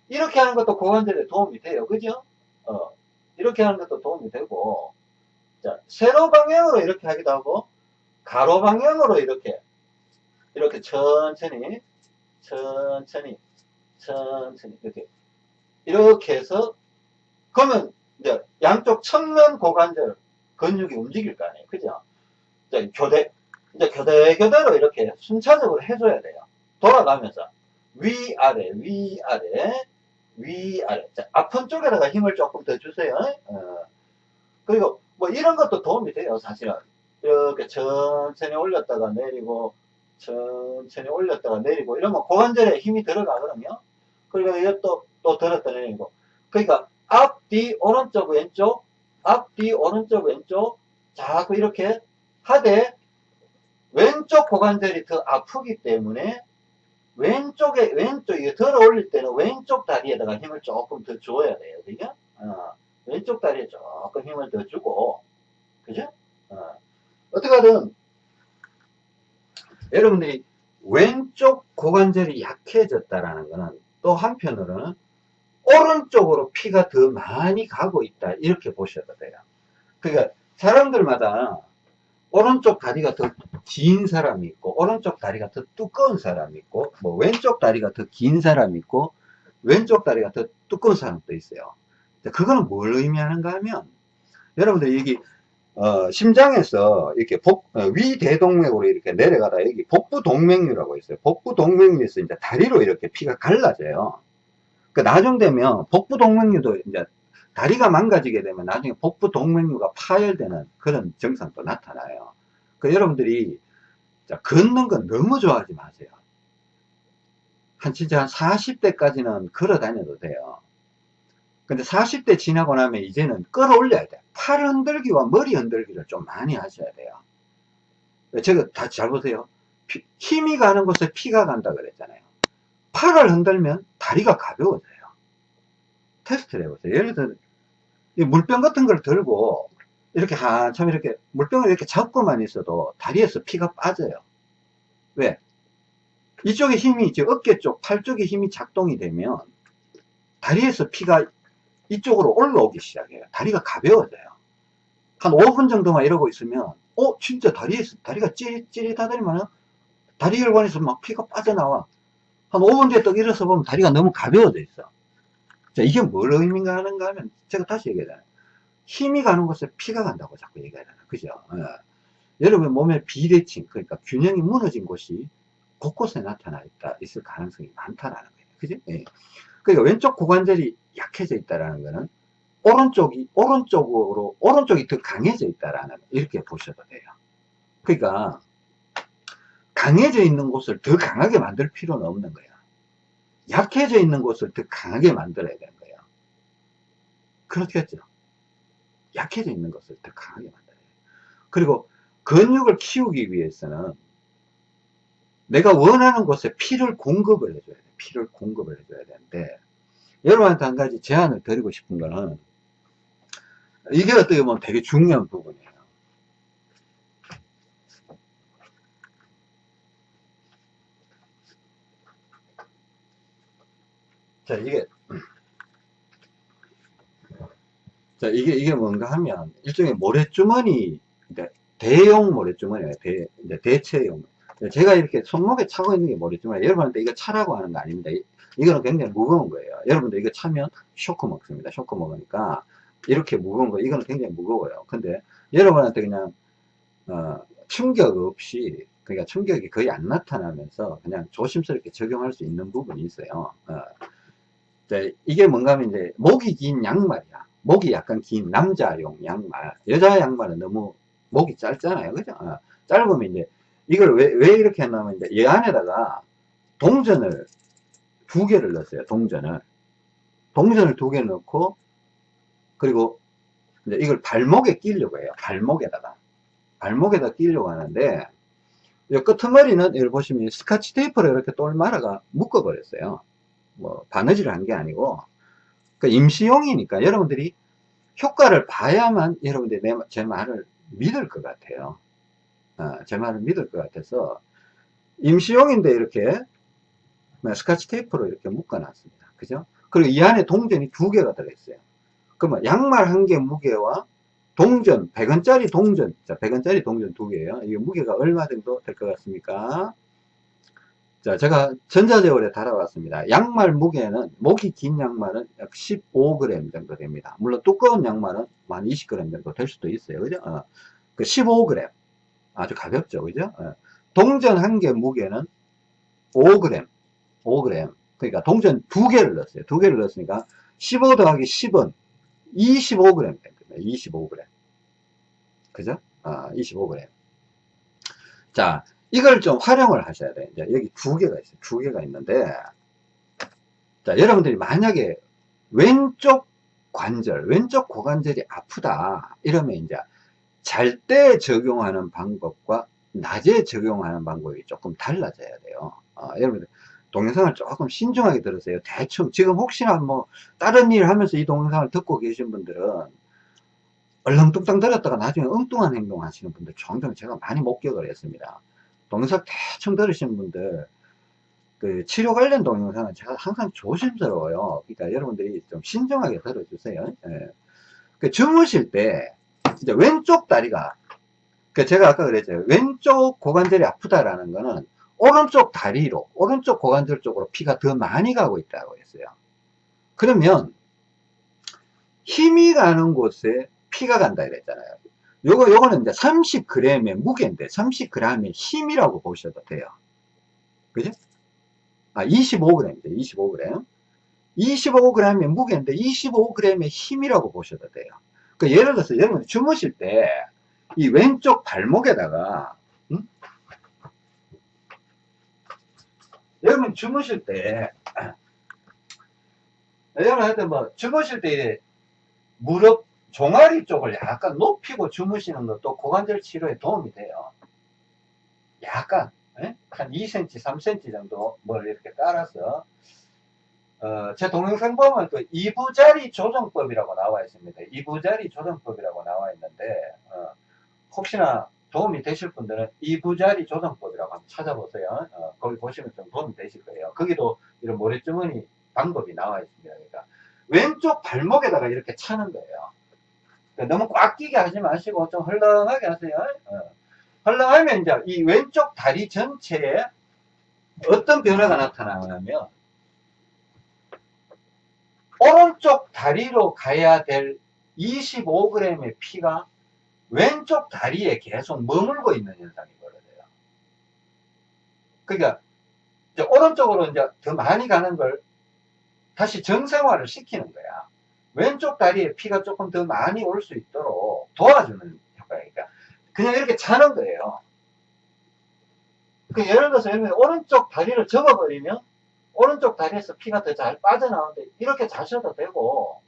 이렇게 하는 것도 고관절에 도움이 돼요. 그죠? 어, 이렇게 하는 것도 도움이 되고, 자, 세로 방향으로 이렇게 하기도 하고, 가로 방향으로 이렇게, 이렇게 천천히, 천천히, 천천히, 이렇게, 이렇게 해서, 그러면, 이제, 양쪽 측면 고관절 근육이 움직일 거 아니에요. 그죠? 이제 교대, 이제 교대, 교대로 이렇게 순차적으로 해줘야 돼요. 돌아가면서. 위아래, 위아래, 위아래. 자, 아픈 쪽에다가 힘을 조금 더 주세요. 어. 그리고 뭐 이런 것도 도움이 돼요, 사실은. 이렇게 천천히 올렸다가 내리고, 천천히 올렸다가 내리고, 이러면 고관절에 힘이 들어가거든요. 그리고 이것도 또 들었다 내리고. 그러니까 앞, 뒤, 오른쪽, 왼쪽, 앞, 뒤, 오른쪽, 왼쪽, 자꾸 이렇게 하되 왼쪽 고관절이 더 아프기 때문에 왼쪽에, 왼쪽, 이거 들어 올릴 때는 왼쪽 다리에다가 힘을 조금 더 줘야 돼요. 그죠? 어, 왼쪽 다리에 조금 힘을 더 주고, 그죠? 어, 어떻게든, 여러분들이 왼쪽 고관절이 약해졌다라는 거는 또 한편으로는 오른쪽으로 피가 더 많이 가고 있다. 이렇게 보셔도 돼요. 그러니까 사람들마다 오른쪽 다리가 더 긴 사람이 있고 오른쪽 다리가 더 두꺼운 사람이 있고 뭐 왼쪽 다리가 더 긴 사람이 있고 왼쪽 다리가 더 두꺼운 사람도 있어요. 그거는 뭘 의미하는가 하면 여러분들 여기 어, 심장에서 이렇게 복, 어, 위대동맥으로 이렇게 내려가다 여기 복부 동맥류라고 있어요. 복부 동맥류에서 이제 다리로 이렇게 피가 갈라져요. 그 나중 되면 복부 동맥류도 이제 다리가 망가지게 되면 나중에 복부 동맥류가 파열되는 그런 증상도 나타나요. 그 여러분들이 자, 걷는 건 너무 좋아하지 마세요. 한 진짜 한 40대까지는 걸어 다녀도 돼요. 근데 40대 지나고 나면 이제는 끌어올려야 돼. 팔 흔들기와 머리 흔들기를 좀 많이 하셔야 돼요. 제가 다 잘 보세요. 피, 힘이 가는 곳에 피가 간다 그랬잖아요. 팔을 흔들면 다리가 가벼워져요. 테스트를 해보세요. 예를 들어, 물병 같은 걸 들고 이렇게 한참 이렇게 물병을 이렇게 잡고만 있어도 다리에서 피가 빠져요. 왜? 이쪽에 힘이 이제 어깨 쪽, 팔 쪽에 힘이 작동이 되면 다리에서 피가 이쪽으로 올라오기 시작해요. 다리가 가벼워져요. 한 5분 정도만 이러고 있으면, 어, 진짜 다리에서, 다리가 찌릿찌릿하더니만, 다리 혈관에서 막 피가 빠져나와. 한 5분 뒤에 또 일어서 보면 다리가 너무 가벼워져 있어. 자, 이게 뭘 의미가 하는가 하면, 제가 다시 얘기하잖아요. 힘이 가는 곳에 피가 간다고 자꾸 얘기하잖아요. 그죠? 예. 여러분 몸의 비대칭, 그러니까 균형이 무너진 곳이 곳곳에 나타나 있다, 있을 가능성이 많다라는 거예요. 그죠? 예. 그러니까 왼쪽 고관절이 약해져 있다라는 거는 오른쪽이 오른쪽으로 오른쪽이 더 강해져 있다라는 이렇게 보셔도 돼요. 그러니까 강해져 있는 곳을 더 강하게 만들 필요는 없는 거야. 약해져 있는 곳을 더 강하게 만들어야 되는 거예요. 그렇겠죠. 약해져 있는 것을 더 강하게 만들어야 돼요. 그리고 근육을 키우기 위해서는 내가 원하는 곳에 피를 공급을 해줘야 돼. 피를 공급을 해줘야 되는데 여러분한테 한 가지 제안을 드리고 싶은 거는 이게 어떻게 보면 되게 중요한 부분이에요. 자, 이게, 자, 이게, 이게 뭔가 하면, 일종의 모래주머니, 대용 모래주머니예요. 대, 대체용. 제가 이렇게 손목에 차고 있는 게 모래주머니. 여러분한테 이거 차라고 하는 거 아닙니다. 이거는 굉장히 무거운 거예요. 여러분들 이거 차면 쇼크 먹습니다. 쇼크 먹으니까 이렇게 무거운 거, 이거는 굉장히 무거워요. 근데 여러분한테 그냥, 어, 충격 없이, 그러니까 충격이 거의 안 나타나면서 그냥 조심스럽게 적용할 수 있는 부분이 있어요. 어. 이게 뭔가 하면 이제 목이 긴 양말이야. 목이 약간 긴 남자용 양말. 여자 양말은 너무 목이 짧잖아요. 그죠? 어. 짧으면 이제 이걸 왜, 왜 이렇게 했냐면 이제 이 안에다가 동전을 두 개를 넣었어요. 동전을. 동전을 두 개 넣고, 그리고 이제 이걸 발목에 끼려고 해요. 발목에다가. 발목에다 끼려고 하는데, 이 끄트머리는 여기 보시면 스카치 테이프로 이렇게 똘 말아가 묶어버렸어요. 뭐, 바느질을 한 게 아니고, 그 임시용이니까 여러분들이 효과를 봐야만 여러분들이 내, 제 말을 믿을 것 같아요. 어, 제 말을 믿을 것 같아서, 임시용인데 이렇게 스카치 테이프로 이렇게 묶어 놨습니다. 그죠? 그리고 이 안에 동전이 두 개가 들어있어요. 그러면 양말 한 개 무게와 동전, 100원짜리 동전, 자, 100원짜리 동전 두 개예요. 이게 무게가 얼마 정도 될 것 같습니까? 자, 제가 전자제월에 달아왔습니다. 양말 무게는, 목이 긴 양말은 약 15g 정도 됩니다. 물론 두꺼운 양말은 한 20g 정도 될 수도 있어요. 그죠? 어, 그 15g. 아주 가볍죠. 그죠? 어. 동전 한 개 무게는 5g. 5g. 그러니까 동전 두 개를 넣었어요. 두 개를 넣었으니까 15 더하기 10은 25g 됩니다. 25g. 그죠? 아, 25g. 자, 이걸 좀 활용을 하셔야 돼요. 여기 두 개가 있어요. 두 개가 있는데, 자, 여러분들이 만약에 왼쪽 관절, 왼쪽 고관절이 아프다. 이러면 이제 잘 때 적용하는 방법과 낮에 적용하는 방법이 조금 달라져야 돼요. 어, 여러분들 동영상을 조금 신중하게 들으세요. 대충 지금 혹시나 뭐 다른 일 하면서 이 동영상을 듣고 계신 분들은 얼렁뚱땅 들었다가 나중에 엉뚱한 행동 하시는 분들 종종 제가 많이 목격을 했습니다. 동영상 대충 들으시는 분들 그 치료 관련 동영상은 제가 항상 조심스러워요. 그러니까 여러분들이 좀 신중하게 들어주세요. 예. 그 주무실 때 이제 왼쪽 다리가 그 제가 아까 그랬죠. 왼쪽 고관절이 아프다라는 거는 오른쪽 다리로 오른쪽 고관절 쪽으로 피가 더 많이 가고 있다고 했어요. 그러면 힘이 가는 곳에 피가 간다 이랬잖아요. 요거 요거는 이제 30g의 무게인데 30g의 힘이라고 보셔도 돼요. 그죠? 아, 25g입니다. 25g. 25g의 무게인데 25g의 힘이라고 보셔도 돼요. 그 예를 들어서 여러분 주무실 때 이 왼쪽 발목에다가 음? 여러분 주무실 때 여러분 하여튼 뭐 주무실 때 무릎 종아리 쪽을 약간 높이고 주무시는 것도 고관절 치료에 도움이 돼요. 약간 예? 한 2cm, 3cm 정도 뭘 이렇게 깔아서 어, 제 동영상 보면 그 이부자리 조정법이라고 나와 있습니다. 이부자리 조정법이라고 나와 있는데 어, 혹시나 도움이 되실 분들은 이부자리 조정법이라고 한번 찾아보세요. 어, 거기 보시면 좀 도움이 되실 거예요. 거기도 이런 모래주머니 방법이 나와 있습니다. 그러니까 왼쪽 발목에다가 이렇게 차는 거예요. 그러니까 너무 꽉 끼게 하지 마시고 좀 헐렁하게 하세요. 어. 헐렁하면 이제 이 왼쪽 다리 전체에 어떤 변화가 나타나냐면 오른쪽 다리로 가야 될 25g의 피가 왼쪽 다리에 계속 머물고 있는 현상이 벌어져요. 그러니까 이제 오른쪽으로 이제 더 많이 가는 걸 다시 정상화를 시키는 거야. 왼쪽 다리에 피가 조금 더 많이 올 수 있도록 도와주는 효과니까 그냥 이렇게 차는 거예요. 그 예를 들어서 오른쪽 다리를 접어버리면 오른쪽 다리에서 피가 더 잘 빠져나오는데 이렇게 자셔도 되고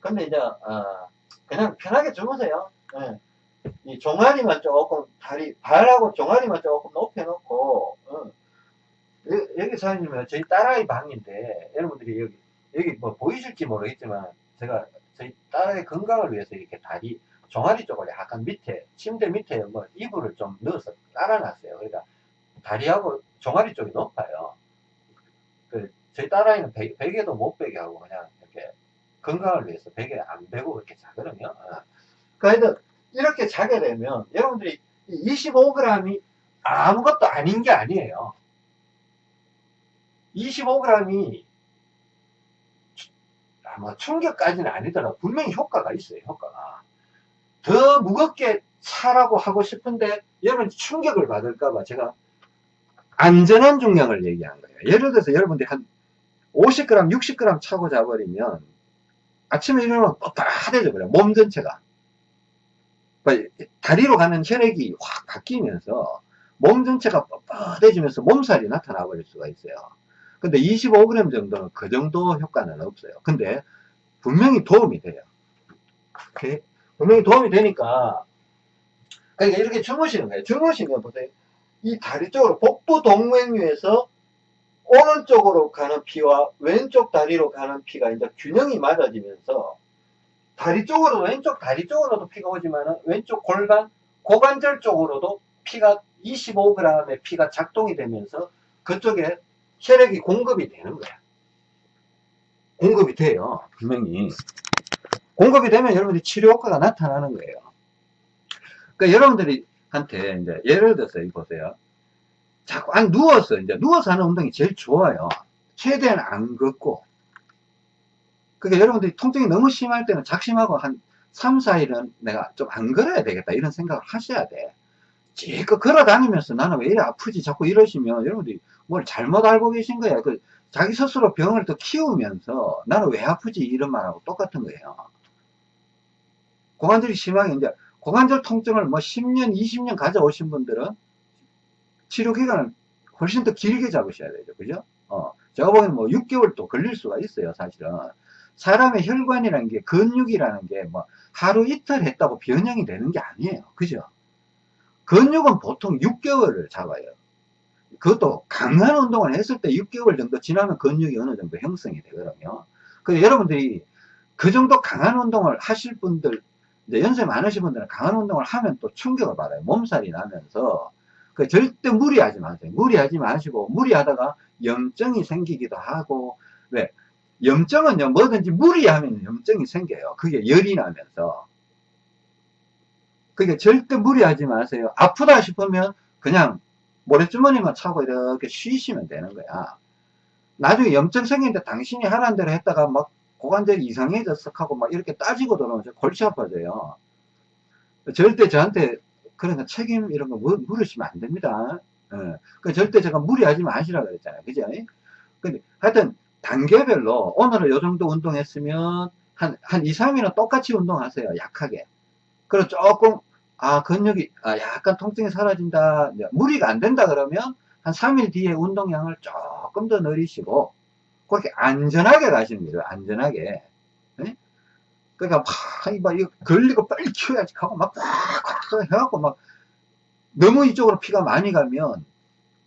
근데 이제 어, 그냥 편하게 주무세요. 네. 이 종아리만 조금 다리 발하고 종아리만 조금 높여놓고 어. 여기 사장님은 저희 딸아이 방인데 여러분들이 여기 여기 뭐 보이실지 모르겠지만 제가 저희 딸의 건강을 위해서 이렇게 다리 종아리 쪽을 약간 밑에 침대 밑에 뭐 이불을 좀 넣어서 깔아놨어요. 그러니까 다리하고 종아리 쪽이 높아요. 그 저희 딸아이는 베, 베개도 못 베게 하고 그냥 이렇게 건강을 위해서 베개 안 베고 이렇게 자거든요. 어. 그러니까 이렇게 자게 되면 여러분들이 25g이 아무것도 아닌 게 아니에요. 25g이 뭐 충격까지는 아니더라도 분명히 효과가 있어요. 효과가. 더 무겁게 차라고 하고 싶은데 여러분 충격을 받을까봐 제가 안전한 중량을 얘기한 거예요. 예를 들어서 여러분들이 한 50g, 60g 차고 자버리면 아침에 일어나면 뻣뻣해져 버려요. 몸 전체가. 다리로 가는 혈액이 확 바뀌면서 몸 전체가 뻣뻣해지면서 몸살이 나타나 버릴 수가 있어요. 근데 25g 정도는 그 정도 효과는 없어요. 근데 분명히 도움이 돼요. 오케이? 분명히 도움이 되니까 그러니까 이렇게 주무시는 거예요. 주무시면 보세요. 이 다리 쪽으로 복부 동맥류에서 오른쪽으로 가는 피와 왼쪽 다리로 가는 피가 이제 균형이 맞아지면서 다리 쪽으로 왼쪽 다리 쪽으로도 피가 오지만 왼쪽 골반 고관절 쪽으로도 피가 25g의 피가 작동이 되면서 그쪽에 혈액이 공급이 되는 거야. 공급이 돼요. 분명히. 공급이 되면 여러분들이 치료 효과가 나타나는 거예요. 그러니까 여러분들이 한테 이제 예를 들어서 이 보세요. 자꾸 안 누워서 이제 누워서 하는 운동이 제일 좋아요. 최대한 안 걷고. 그러니까 여러분들이 통증이 너무 심할 때는 작심하고 한 3, 4일은 내가 좀 안 걸어야 되겠다 이런 생각을 하셔야 돼. 지껏 걸어 다니면서 나는 왜 이래 아프지 자꾸 이러시면 여러분들이 뭘 잘못 알고 계신 거야. 그 자기 스스로 병을 더 키우면서 나는 왜 아프지 이런 말하고 똑같은 거예요. 고관절이 심하게 이제 고관절 통증을 뭐 10년, 20년 가져오신 분들은 치료 기간을 훨씬 더 길게 잡으셔야 되죠. 그죠? 어, 제가 보기에는 뭐 6개월 또 걸릴 수가 있어요. 사실은. 사람의 혈관이라는 게 근육이라는 게 뭐 하루 이틀 했다고 변형이 되는 게 아니에요. 그죠? 근육은 보통 6개월을 잡아요. 그것도 강한 운동을 했을 때 6개월 정도 지나면 근육이 어느 정도 형성이 되거든요. 그 여러분들이 그 정도 강한 운동을 하실 분들, 이제 연세 많으신 분들은 강한 운동을 하면 또 충격을 받아요. 몸살이 나면서. 그 절대 무리하지 마세요. 무리하지 마시고, 무리하다가 염증이 생기기도 하고, 왜? 염증은요, 뭐든지 무리하면 염증이 생겨요. 그게 열이 나면서. 그게 절대 무리하지 마세요. 아프다 싶으면 그냥 모래주머니만 차고 이렇게 쉬시면 되는 거야. 나중에 염증 생기는데 당신이 하라는 대로 했다가 막 고관절이 이상해졌어 하고 막 이렇게 따지고 들어오면 골치 아파져요. 절대 저한테 그런 거 책임 이런 거 물으시면 안 됩니다. 예. 그 절대 제가 무리하지 마시라 그랬잖아요. 그죠? 근데 하여튼 단계별로 오늘은 요 정도 운동했으면 한, 한 2, 3일은 똑같이 운동하세요. 약하게. 그리고 조금 아 근육이 아, 약간 통증이 사라진다. 무리가 안 된다 그러면 한 3일 뒤에 운동량을 조금 더 늘리시고 그렇게 안전하게 가시는 거예요 안전하게. 네? 그러니까 막 이거, 걸리고 빨리 키워야지 하고 막 꽉꽉 해갖고 막 너무 이쪽으로 피가 많이 가면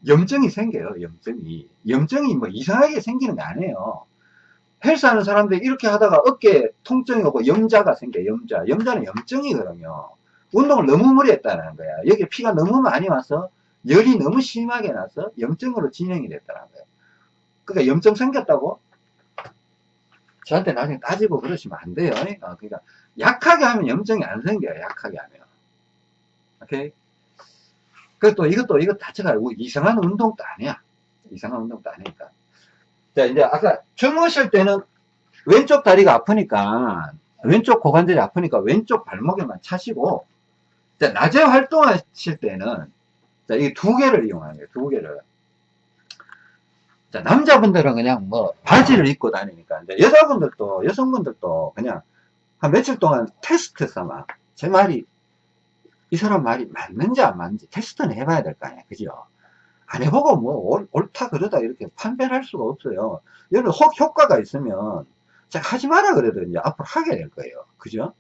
염증이 생겨요 염증이. 염증이 뭐 이상하게 생기는 게 아니에요. 헬스하는 사람들이 이렇게 하다가 어깨 통증이 오고 염자가 생겨요 염자. 염자는 염증이거든요 운동을 너무 무리했다는 거야. 여기 피가 너무 많이 와서 열이 너무 심하게 나서 염증으로 진행이 됐다는 거예요. 그러니까 염증 생겼다고 저한테 나중에 따지고 그러시면 안 돼요. 어, 그러니까 약하게 하면 염증이 안 생겨요. 약하게 하면. 오케이? 그또 이것도 이것 자체가 이상한 운동도 아니야. 이상한 운동도 아니니까. 자 이제 아까 주무실 때는 왼쪽 다리가 아프니까 왼쪽 고관절이 아프니까 왼쪽 발목에만 차시고 자, 낮에 활동하실 때는 자, 이 두 개를 이용하는 거예요. 두 개를. 자, 남자분들은 그냥 뭐 바지를 입고 다니니까 이제 여자분들도 여성분들도 그냥 한 며칠 동안 테스트 삼아. 제 말이 이 사람 말이 맞는지 안 맞는지 테스트는 해봐야 될 거 아니야. 그죠? 안 해보고 뭐 옳다 그러다 이렇게 판별할 할 수가 없어요. 여러분 혹 효과가 있으면 제가 하지 마라 그래도 이제 앞으로 하게 될 거예요. 그죠?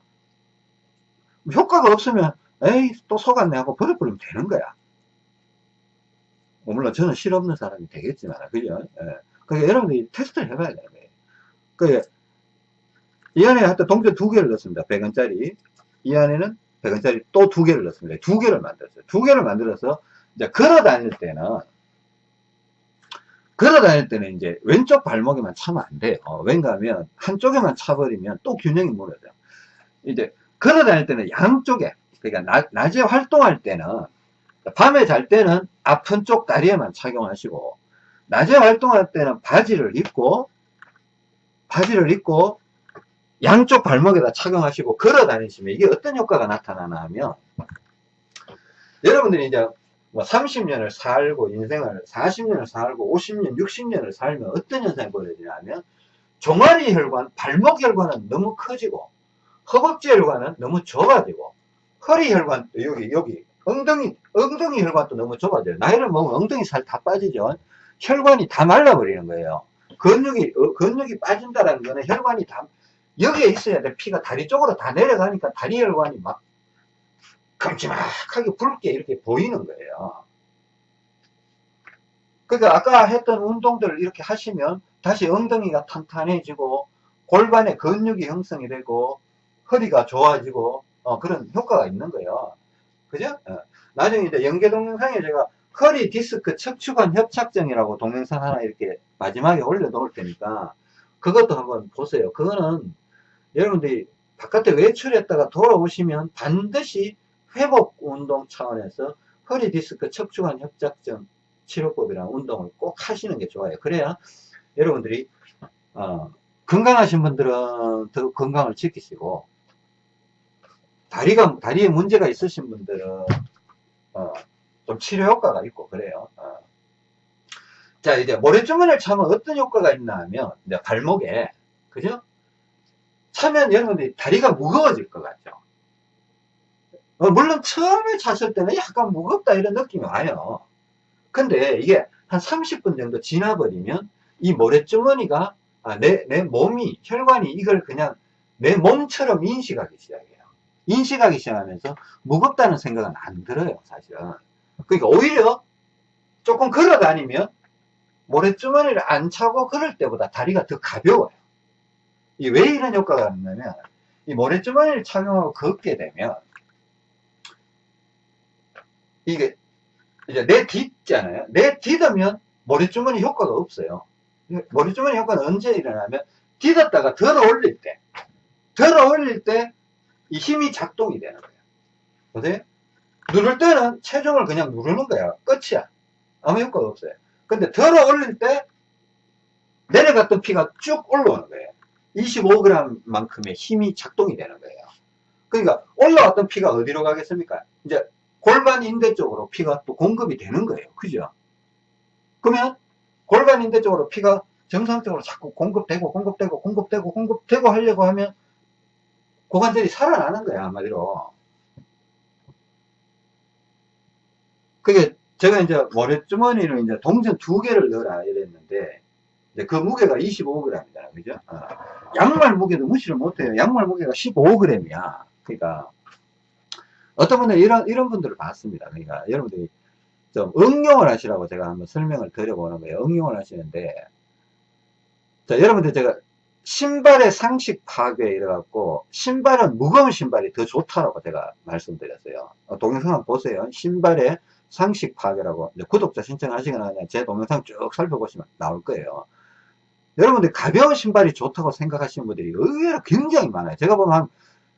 효과가 없으면 에이 또 속았네 하고 버려버리면 되는 거야. 뭐 물론 저는 실없는 사람이 되겠지만 그죠? 예. 그러니까 여러분들이 테스트를 해봐야 되는 거예요. 그, 이 안에 하여튼 동전 두 개를 넣습니다. 100원짜리. 이 안에는 100원짜리 또 두 개를 넣습니다. 두 개를 만들었어요. 두 개를 만들어서 이제 걸어 다닐 때는 걸어 다닐 때는 이제 왼쪽 발목에만 차면 안 돼요. 왠가 하면 한쪽에만 차버리면 또 균형이 무너져요. 이제 걸어 다닐 때는 양쪽에 그러니까 낮, 에 활동할 때는 밤에 잘 때는 아픈 쪽 다리에만 착용하시고 낮에 활동할 때는 바지를 입고 바지를 입고 양쪽 발목에다 착용하시고 걸어 다니시면 이게 어떤 효과가 나타나나 하면 여러분들이 이제 뭐 30년을 살고 인생을 40년을 살고 50년 60년을 살면 어떤 현상이 벌어지냐면 종아리 혈관 발목 혈관은 너무 커지고 허벅지 혈관은 너무 좁아지고 허리 혈관 여기 여기. 엉덩이 엉덩이 혈관도 너무 좁아져요. 나이를 먹으면 엉덩이 살 다 빠지죠. 혈관이 다 말라버리는 거예요. 근육이 어, 근육이 빠진다라는 거는 혈관이 다 여기에 있어야 돼. 피가 다리 쪽으로 다 내려가니까 다리 혈관이 막 큼지막하게 붉게 이렇게 보이는 거예요. 그러니까 아까 했던 운동들을 이렇게 하시면 다시 엉덩이가 탄탄해지고 골반에 근육이 형성이 되고 허리가 좋아지고 어, 그런 효과가 있는 거예요. 그죠? 어. 나중에 이제 연계 동영상에 제가 허리 디스크 척추관 협착증이라고 동영상 하나 이렇게 마지막에 올려 놓을 테니까 그것도 한번 보세요. 그거는 여러분들이 바깥에 외출했다가 돌아오시면 반드시 회복 운동 차원에서 허리 디스크 척추관 협착증 치료법이라는 운동을 꼭 하시는 게 좋아요. 그래야 여러분들이 어, 건강하신 분들은 더 건강을 지키시고 다리가 다리에 문제가 있으신 분들은 어, 좀 치료 효과가 있고 그래요. 어. 자 이제 모래주머니를 차면 어떤 효과가 있나 하면 이제 발목에 그죠? 차면 여러분들이 다리가 무거워질 것 같죠. 어, 물론 처음에 찼을 때는 약간 무겁다 이런 느낌이 와요. 근데 이게 한 30분 정도 지나버리면 이 모래주머니가 아, 내, 내 몸이 혈관이 이걸 그냥 내 몸처럼 인식하기 시작해요. 인식하기 시작하면서 무겁다는 생각은 안 들어요 사실은 그러니까 오히려 조금 걸어 다니면 모래주머니를 안 차고 걸을 때보다 다리가 더 가벼워요. 이 왜 이런 효과가 있냐면 이 모래주머니를 착용하고 걷게 되면 이게 이제 내 딛잖아요. 내 딛으면 모래주머니 효과가 없어요. 모래주머니 효과는 언제 일어나면 딛었다가 들어 올릴 때 들어 올릴 때 이 힘이 작동이 되는 거예요. 보세요. 누를 때는 체중을 그냥 누르는 거야. 끝이야. 아무 효과가 없어요. 근데 들어 올릴 때 내려갔던 피가 쭉 올라오는 거예요. 25g 만큼의 힘이 작동이 되는 거예요. 그러니까 올라왔던 피가 어디로 가겠습니까? 이제 골반 인대 쪽으로 피가 또 공급이 되는 거예요. 그죠? 그러면 골반 인대 쪽으로 피가 정상적으로 자꾸 공급되고 공급되고 공급되고 공급되고 하려고 하면 고관절이 살아나는 거야 한마디로. 그게 제가 이제 모래주머니를 이제 동전 두 개를 넣어라 이랬는데 그 무게가 25g이잖아 그죠? 어. 양말 무게도 무시를 못해요. 양말 무게가 15g이야. 그러니까 어떤 분들 이런 이런 분들을 봤습니다. 그러니까 여러분들이 좀 응용을 하시라고 제가 한번 설명을 드려보는 거예요. 응용을 하시는데 자 여러분들 제가 신발의 상식 파괴 이래갖고 신발은 무거운 신발이 더 좋다라고 제가 말씀드렸어요. 어, 동영상 한번 보세요. 신발의 상식 파괴라고 구독자 신청하시거나 제 동영상 쭉 살펴보시면 나올 거예요. 여러분들 가벼운 신발이 좋다고 생각하시는 분들이 의외로 굉장히 많아요. 제가 보면 한,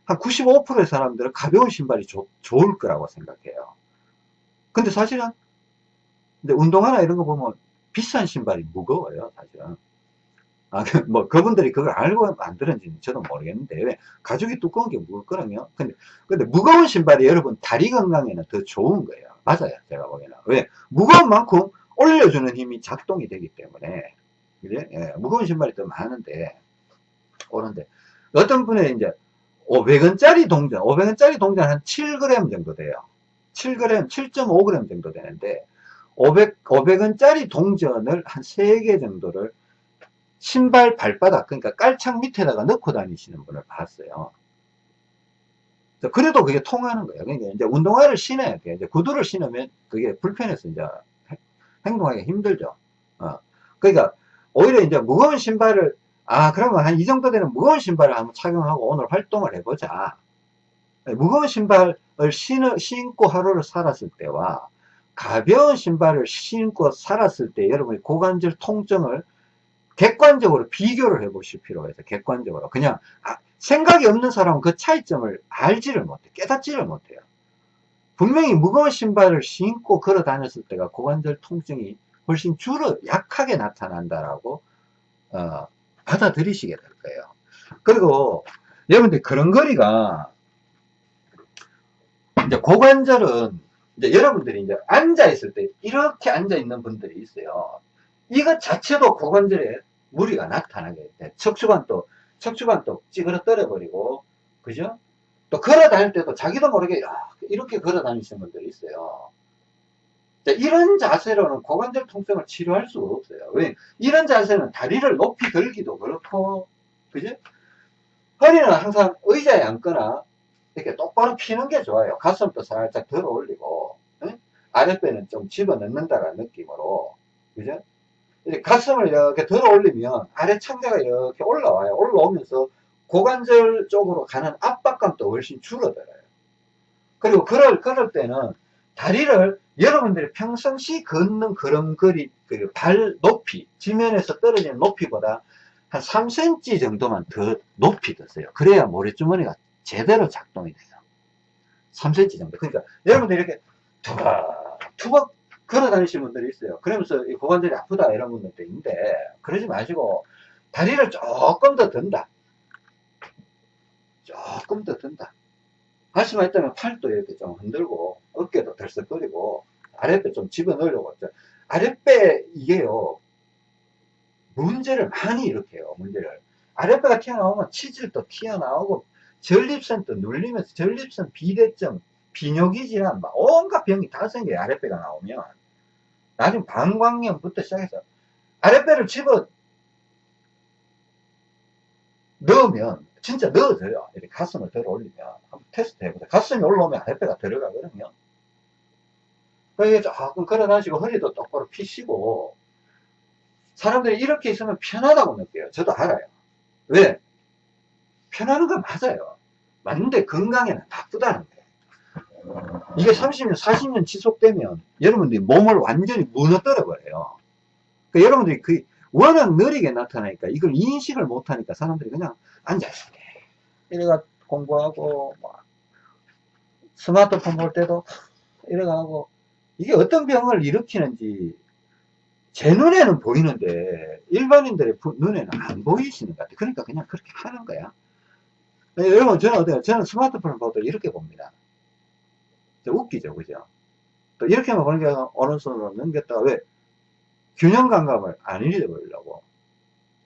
한 95%의 사람들은 가벼운 신발이 좋, 좋을 거라고 생각해요. 근데 사실은 근데 운동화나 이런 거 보면 비싼 신발이 무거워요. 사실은. 아, 그, 뭐, 그분들이 그걸 알고 만들었는지 저도 모르겠는데, 왜? 가죽이 두꺼운 게 무겁거든요. 근데, 근데 무거운 신발이 여러분 다리 건강에는 더 좋은 거예요. 맞아요. 제가 보기에는. 왜? 무거운 만큼 올려주는 힘이 작동이 되기 때문에, 그래? 예, 무거운 신발이 더 많은데, 오는데, 어떤 분의 이제, 500원짜리 동전, 500원짜리 동전 한 7g 정도 돼요. 7g, 7.5g 정도 되는데, 500, 500원짜리 동전을 한 3개 정도를 신발 발바닥 그러니까 깔창 밑에다가 넣고 다니시는 분을 봤어요. 그래도 그게 통하는 거예요. 그러니까 이제 운동화를 신어야 돼. 이제 구두를 신으면 그게 불편해서 이제 행동하기 힘들죠. 어. 그러니까 오히려 이제 무거운 신발을 아 그러면 한 이 정도 되는 무거운 신발을 한번 착용하고 오늘 활동을 해보자. 무거운 신발을 신어, 신고 하루를 살았을 때와 가벼운 신발을 신고 살았을 때 여러분이 고관절 통증을 객관적으로 비교를 해 보실 필요가 있어요. 객관적으로. 그냥 아, 생각이 없는 사람은 그 차이점을 알지를 못해. 깨닫지를 못해요. 분명히 무거운 신발을 신고 걸어 다녔을 때가 고관절 통증이 훨씬 줄어 약하게 나타난다라고 어, 받아들이시게 될 거예요. 그리고 여러분들 걸음걸이가 이제 고관절은 이제 여러분들이 이제 앉아 있을 때 이렇게 앉아 있는 분들이 있어요. 이것 자체도 고관절에 무리가 나타나게 돼. 척추관도, 척추관도 찌그러뜨려 버리고, 그죠? 또 걸어 다닐 때도 자기도 모르게 이렇게 걸어 다니시는 분들이 있어요. 이런 자세로는 고관절 통증을 치료할 수가 없어요. 왜? 이런 자세는 다리를 높이 들기도 그렇고, 그죠? 허리는 항상 의자에 앉거나 이렇게 똑바로 피는 게 좋아요. 가슴도 살짝 들어 올리고, 응? 아랫배는 좀 집어 넣는다는 느낌으로, 그죠? 가슴을 이렇게 들어 올리면 아래 창자가 이렇게 올라와요. 올라오면서 고관절 쪽으로 가는 압박감도 훨씬 줄어들어요. 그리고 그럴, 그럴 때는 다리를 여러분들이 평상시 걷는 걸음걸이, 그 발 높이, 지면에서 떨어지는 높이보다 한 3cm 정도만 더 높이 드세요. 그래야 모래주머니가 제대로 작동이 돼요. 3cm 정도. 그러니까 여러분들 이렇게 투박, 투박 걸어 다니시는 분들이 있어요. 그러면서 이 고관절이 아프다 이런 분들도 있는데 그러지 마시고 다리를 조금 더 든다. 조금 더 든다. 할 수만 있다면 팔도 이렇게 좀 흔들고 어깨도 덜썩거리고 아랫배 좀 집어넣으려고 아랫배 이게요 문제를 많이 일으켜요 문제를 아랫배가 튀어나오면 치질도 튀어나오고 전립선도 눌리면서 전립선 비대증 비뇨기 질환 막 온갖 병이 다 생겨요 아랫배가 나오면 나중에 방광염부터 시작해서 아랫배를 집어 넣으면 진짜 넣어져요. 이렇게 가슴을 들어 올리면 한번 테스트 해보세요. 가슴이 올라오면 아랫배가 들어가거든요. 그게 조금 걸어 다니시고 허리도 똑바로 피시고 사람들이 이렇게 있으면 편하다고 느껴요. 저도 알아요. 왜? 편하는 건 맞아요. 맞는데 건강에는 나쁘다는 거예요. 이게 30년, 40년 지속되면 여러분들이 몸을 완전히 무너뜨려 버려요. 그러니까 여러분들이 그 워낙 느리게 나타나니까 이걸 인식을 못하니까 사람들이 그냥 앉아있어. 이래가 공부하고 뭐 스마트폰 볼 때도 이래가고 이게 어떤 병을 일으키는지 제 눈에는 보이는데 일반인들의 눈에는 안 보이시는 것 같아요. 그러니까 그냥 그렇게 하는 거야. 네, 여러분 저는 어때요? 저는 스마트폰을 보도 이렇게 봅니다. 웃기죠, 그죠? 또 이렇게만 게 어느 순으로 넘겼다가 왜? 균형 감각을 안 잃어버리려고.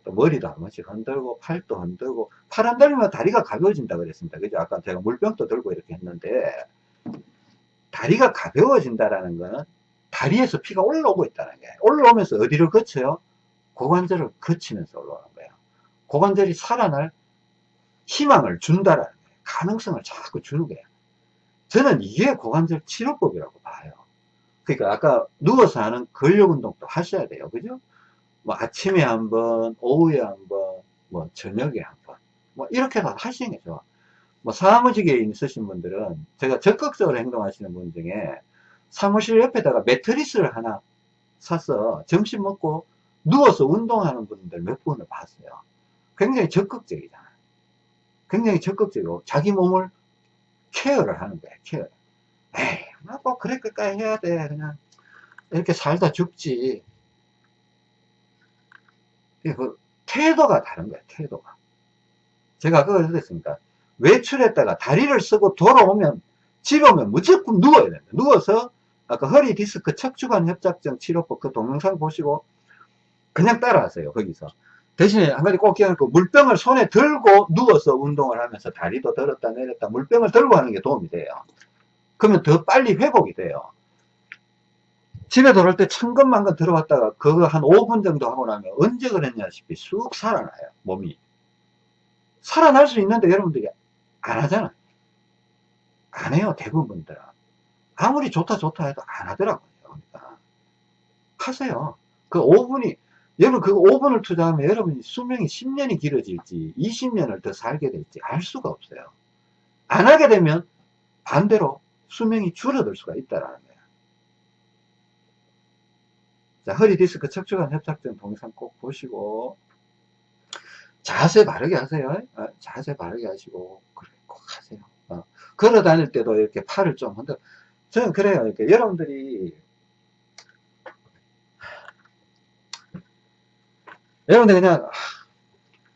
또 머리도 한 번씩 흔들고, 팔도 흔들고, 팔 흔들면 다리가 가벼워진다 그랬습니다. 그죠? 아까 제가 물병도 들고 이렇게 했는데, 다리가 가벼워진다라는 거는 다리에서 피가 올라오고 있다는 거예요. 올라오면서 어디를 거쳐요? 고관절을 거치면서 올라오는 거예요. 고관절이 살아날 희망을 준다라는 거예요. 가능성을 자꾸 주는 거예요. 저는 이게 고관절 치료법이라고 봐요. 그러니까 아까 누워서 하는 근력 운동도 하셔야 돼요. 그죠? 뭐 아침에 한 번, 오후에 한 번, 뭐 저녁에 한 번, 뭐 이렇게 다 하시는 게 좋아. 뭐 사무직에 있으신 분들은 제가 적극적으로 행동하시는 분 중에 사무실 옆에다가 매트리스를 하나 사서 점심 먹고 누워서 운동하는 분들 몇 분을 봤어요. 굉장히 적극적이잖아요. 굉장히 적극적이고 자기 몸을 케어를 하는 거야, 케어. 에이, 뭐 그랬을까 해야 돼. 그냥 이렇게 살다 죽지. 그 태도가 다른 거야, 태도가. 제가 그걸 그랬습니까? 외출했다가 다리를 쓰고 돌아오면 집에 오면 무조건 누워야 된다. 누워서 아까 허리 디스크 척추관 협착증 치료법 그 동영상 보시고 그냥 따라하세요. 거기서. 대신에 한 가지 꼭 기억할 거 물병을 손에 들고 누워서 운동을 하면서 다리도 들었다 내렸다 물병을 들고 하는 게 도움이 돼요. 그러면 더 빨리 회복이 돼요. 집에 돌아올 때 천근만근 들어왔다가 그거 한 5분 정도 하고 나면 언제 그랬냐시피 쑥 살아나요. 몸이. 살아날 수 있는데 여러분들이 안 하잖아. 안 해요. 대부분 분들은. 아무리 좋다 좋다 해도 안 하더라고요. 그러니까. 하세요. 그 5분이 여러분 그 5분을 투자하면 여러분이 수명이 10년이 길어질지 20년을 더 살게 될지 알 수가 없어요. 안 하게 되면 반대로 수명이 줄어들 수가 있다는 거예요. 자, 허리 디스크 척추관 협착증 동영상 꼭 보시고 자세 바르게 하세요. 어, 자세 바르게 하시고 그래 꼭 하세요. 어. 걸어 다닐 때도 이렇게 팔을 좀 흔들. 저는 그래요. 이렇게 여러분들이 여러분들 그냥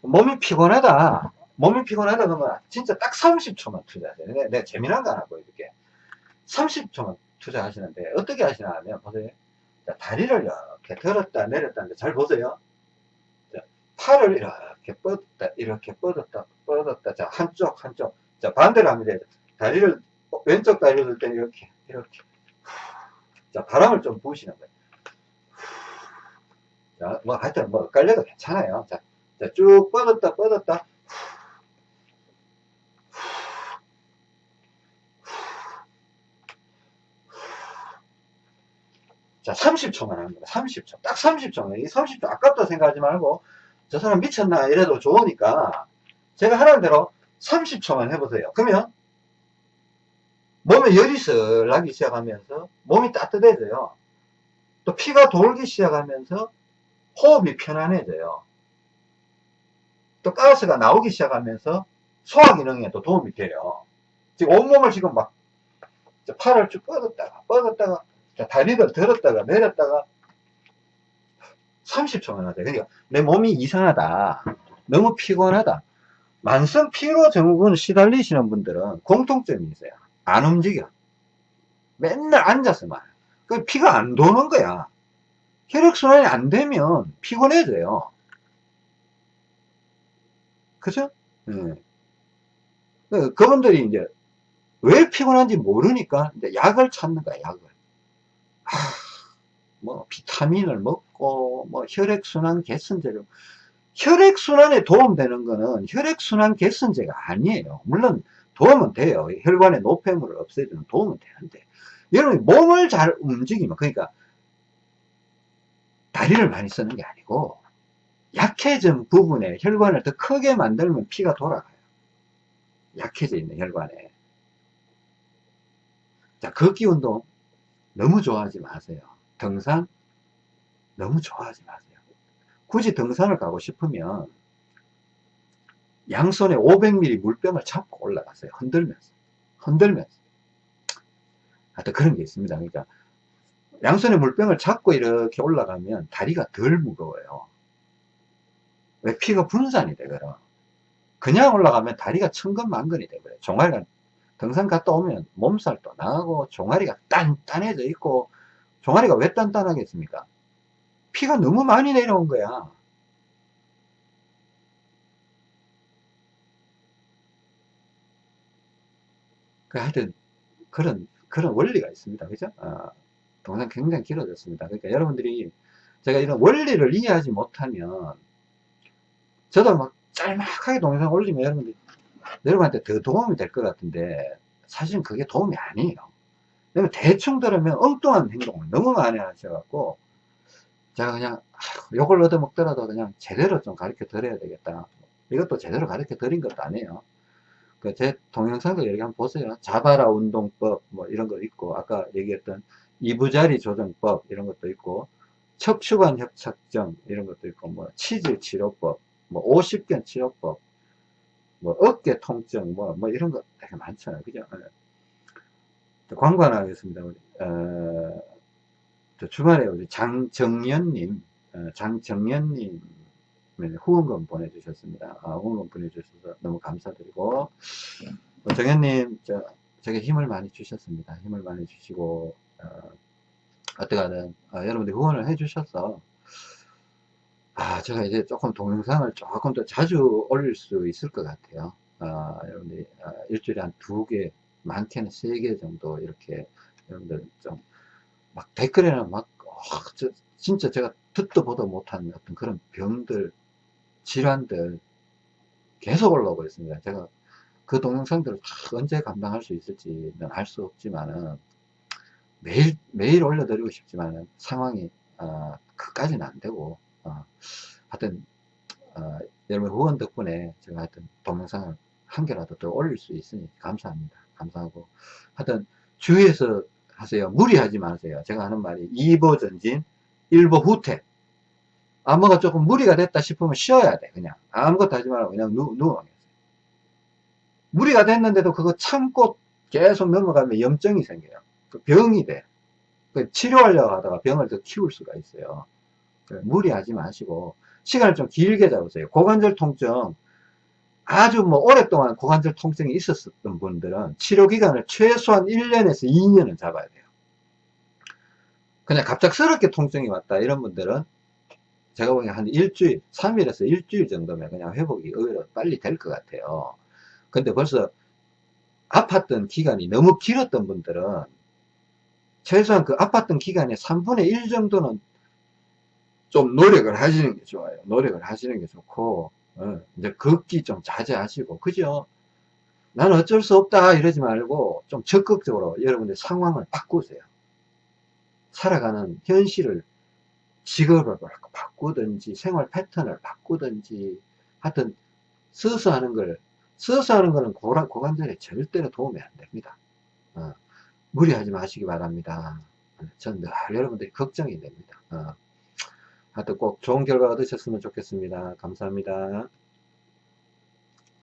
몸이 피곤하다. 몸이 피곤하다 그러면 진짜 딱 30초만 투자하세요 내가, 내가 재미난 거 하나 보여줄게. 30초만 투자하시는데 어떻게 하시나 하면 보세요. 자, 다리를 이렇게 들었다 내렸다 하는데 잘 보세요. 자, 팔을 이렇게 뻗었다 이렇게 뻗었다 뻗었다. 자 한쪽 한쪽. 자 반대로 합니다. 다리를 왼쪽 다리를 들 때 이렇게 이렇게. 자 바람을 좀 부으시는 거예요 자, 뭐, 하여튼, 뭐, 깔려도 괜찮아요. 자, 자, 쭉 뻗었다, 뻗었다. 자, 30초만 하는 거야. 30초. 딱 30초만. 이 30초 아깝다 생각하지 말고, 저 사람 미쳤나 이래도 좋으니까, 제가 하라는 대로 30초만 해보세요. 그러면, 몸에 열이 슬 나기 시작하면서, 몸이 따뜻해져요. 또 피가 돌기 시작하면서, 호흡이 편안해져요. 또 가스가 나오기 시작하면서 소화 기능에도 도움이 돼요. 지금 온몸을 지금 막 팔을 쭉 뻗었다가 뻗었다가 다리를 들었다가 내렸다가 30초만 하세요. 그러니까 내 몸이 이상하다. 너무 피곤하다. 만성 피로 증후군 시달리시는 분들은 공통점이 있어요. 안 움직여. 맨날 앉아서만. 그 피가 안 도는 거야. 혈액순환이 안 되면 피곤해져요. 그죠? 네. 그분들이 이제 왜 피곤한지 모르니까 이제 약을 찾는 거야, 약을. 아, 뭐, 비타민을 먹고, 뭐, 혈액순환 개선제를. 혈액순환에 도움되는 거는 혈액순환 개선제가 아니에요. 물론 도움은 돼요. 혈관의 노폐물을 없애주는 도움은 되는데. 여러분이 몸을 잘 움직이면, 그러니까, 다리를 많이 쓰는 게 아니고, 약해진 부분에 혈관을 더 크게 만들면 피가 돌아가요. 약해져 있는 혈관에. 자, 걷기 운동 너무 좋아하지 마세요. 등산 너무 좋아하지 마세요. 굳이 등산을 가고 싶으면 양손에 500ml 물병을 잡고 올라가세요. 흔들면서. 흔들면서. 하여튼 그런 게 있습니다. 그러니까 양손에 물병을 잡고 이렇게 올라가면 다리가 덜 무거워요. 왜 피가 분산이 되거든. 그냥 올라가면 다리가 천근만근이 되거든요. 종아리가 등산 갔다 오면 몸살도 나고 종아리가 단단해져 있고 종아리가 왜 단단하겠습니까? 피가 너무 많이 내려온 거야. 그 하여튼 그런 그런 원리가 있습니다. 그죠? 아, 동상 굉장히 길어졌습니다. 그러니까 여러분들이 제가 이런 원리를 이해하지 못하면 저도 막 짤막하게 동영상 올리면 여러분들 여러분한테 더 도움이 될 것 같은데 사실은 그게 도움이 아니에요. 왜냐면 대충 들으면 엉뚱한 행동을 너무 많이 하셔갖고 제가 그냥 욕을 얻어먹더라도 그냥 제대로 좀 가르쳐 드려야 되겠다. 이것도 제대로 가르쳐 드린 것도 아니에요. 그 제 동영상도 여기 한번 보세요. 자바라 운동법 뭐 이런 거 있고 아까 얘기했던 이부자리 조정법 이런 것도 있고 척추관 협착증 이런 것도 있고 뭐 치질 치료법 뭐 50견 치료법 뭐 어깨 통증 뭐, 뭐 이런 거 되게 많잖아요. 그죠? 네. 광고 하나 하겠습니다. 우리, 어, 주말에 우리 장정연님, 어, 장정연님 후원금 보내주셨습니다. 아, 후원금 보내주셔서 너무 감사드리고, 어, 정연님, 저, 제게 힘을 많이 주셨습니다. 힘을 많이 주시고, 어, 어떻게든 어, 여러분들 후원을 해주셔서 아, 제가 이제 조금 동영상을 조금 더 자주 올릴 수 있을 것 같아요. 아, 여러분들, 아, 일주일에 한 두 개, 많게는 세 개 정도 이렇게 여러분들 좀, 막 댓글에는 막, 어, 저, 진짜 제가 듣도 보도 못한 어떤 그런 병들, 질환들 계속 올라오고 있습니다. 제가 그 동영상들을 언제 감당할 수 있을지는 알 수 없지만은 매일, 매일 올려드리고 싶지만은 상황이, 어, 그까지는 안 되고, 어, 하여튼 어, 여러분 후원 덕분에 제가 하여튼 동영상을 한 개라도 더 올릴 수 있으니 감사합니다. 감사하고 하여튼 주의해서 하세요. 무리하지 마세요. 제가 하는 말이 2보 전진, 1보 후퇴. 아, 뭐가 조금 무리가 됐다 싶으면 쉬어야 돼. 그냥 아무것도 하지 말고 그냥 누, 누워. 무리가 됐는데도 그거 참고 계속 넘어가면 염증이 생겨요. 그 병이 돼. 그 치료하려고 하다가 병을 더 키울 수가 있어요. 무리하지 마시고 시간을 좀 길게 잡으세요. 고관절 통증 아주 뭐 오랫동안 고관절 통증이 있었던 분들은 치료 기간을 최소한 1년에서 2년은 잡아야 돼요. 그냥 갑작스럽게 통증이 왔다 이런 분들은 제가 보기엔 한 일주일, 3일에서 일주일 정도면 그냥 회복이 의외로 빨리 될 것 같아요. 근데 벌써 아팠던 기간이 너무 길었던 분들은 최소한 그 아팠던 기간의 3분의 1 정도는 좀 노력을 하시는 게 좋아요. 노력을 하시는 게 좋고, 어, 이제 걷기 좀 자제하시고, 그죠? 나는 어쩔 수 없다 이러지 말고 좀 적극적으로 여러분들 상황을 바꾸세요. 살아가는 현실을 직업을 바꾸든지 생활 패턴을 바꾸든지 하여튼 서서 하는 걸 서서 하는 거는 고관, 고관절에 절대로 도움이 안 됩니다. 어, 무리하지 마시기 바랍니다. 전 늘 여러분들이 걱정이 됩니다. 어. 하여튼 꼭 좋은 결과 얻으셨으면 좋겠습니다. 감사합니다.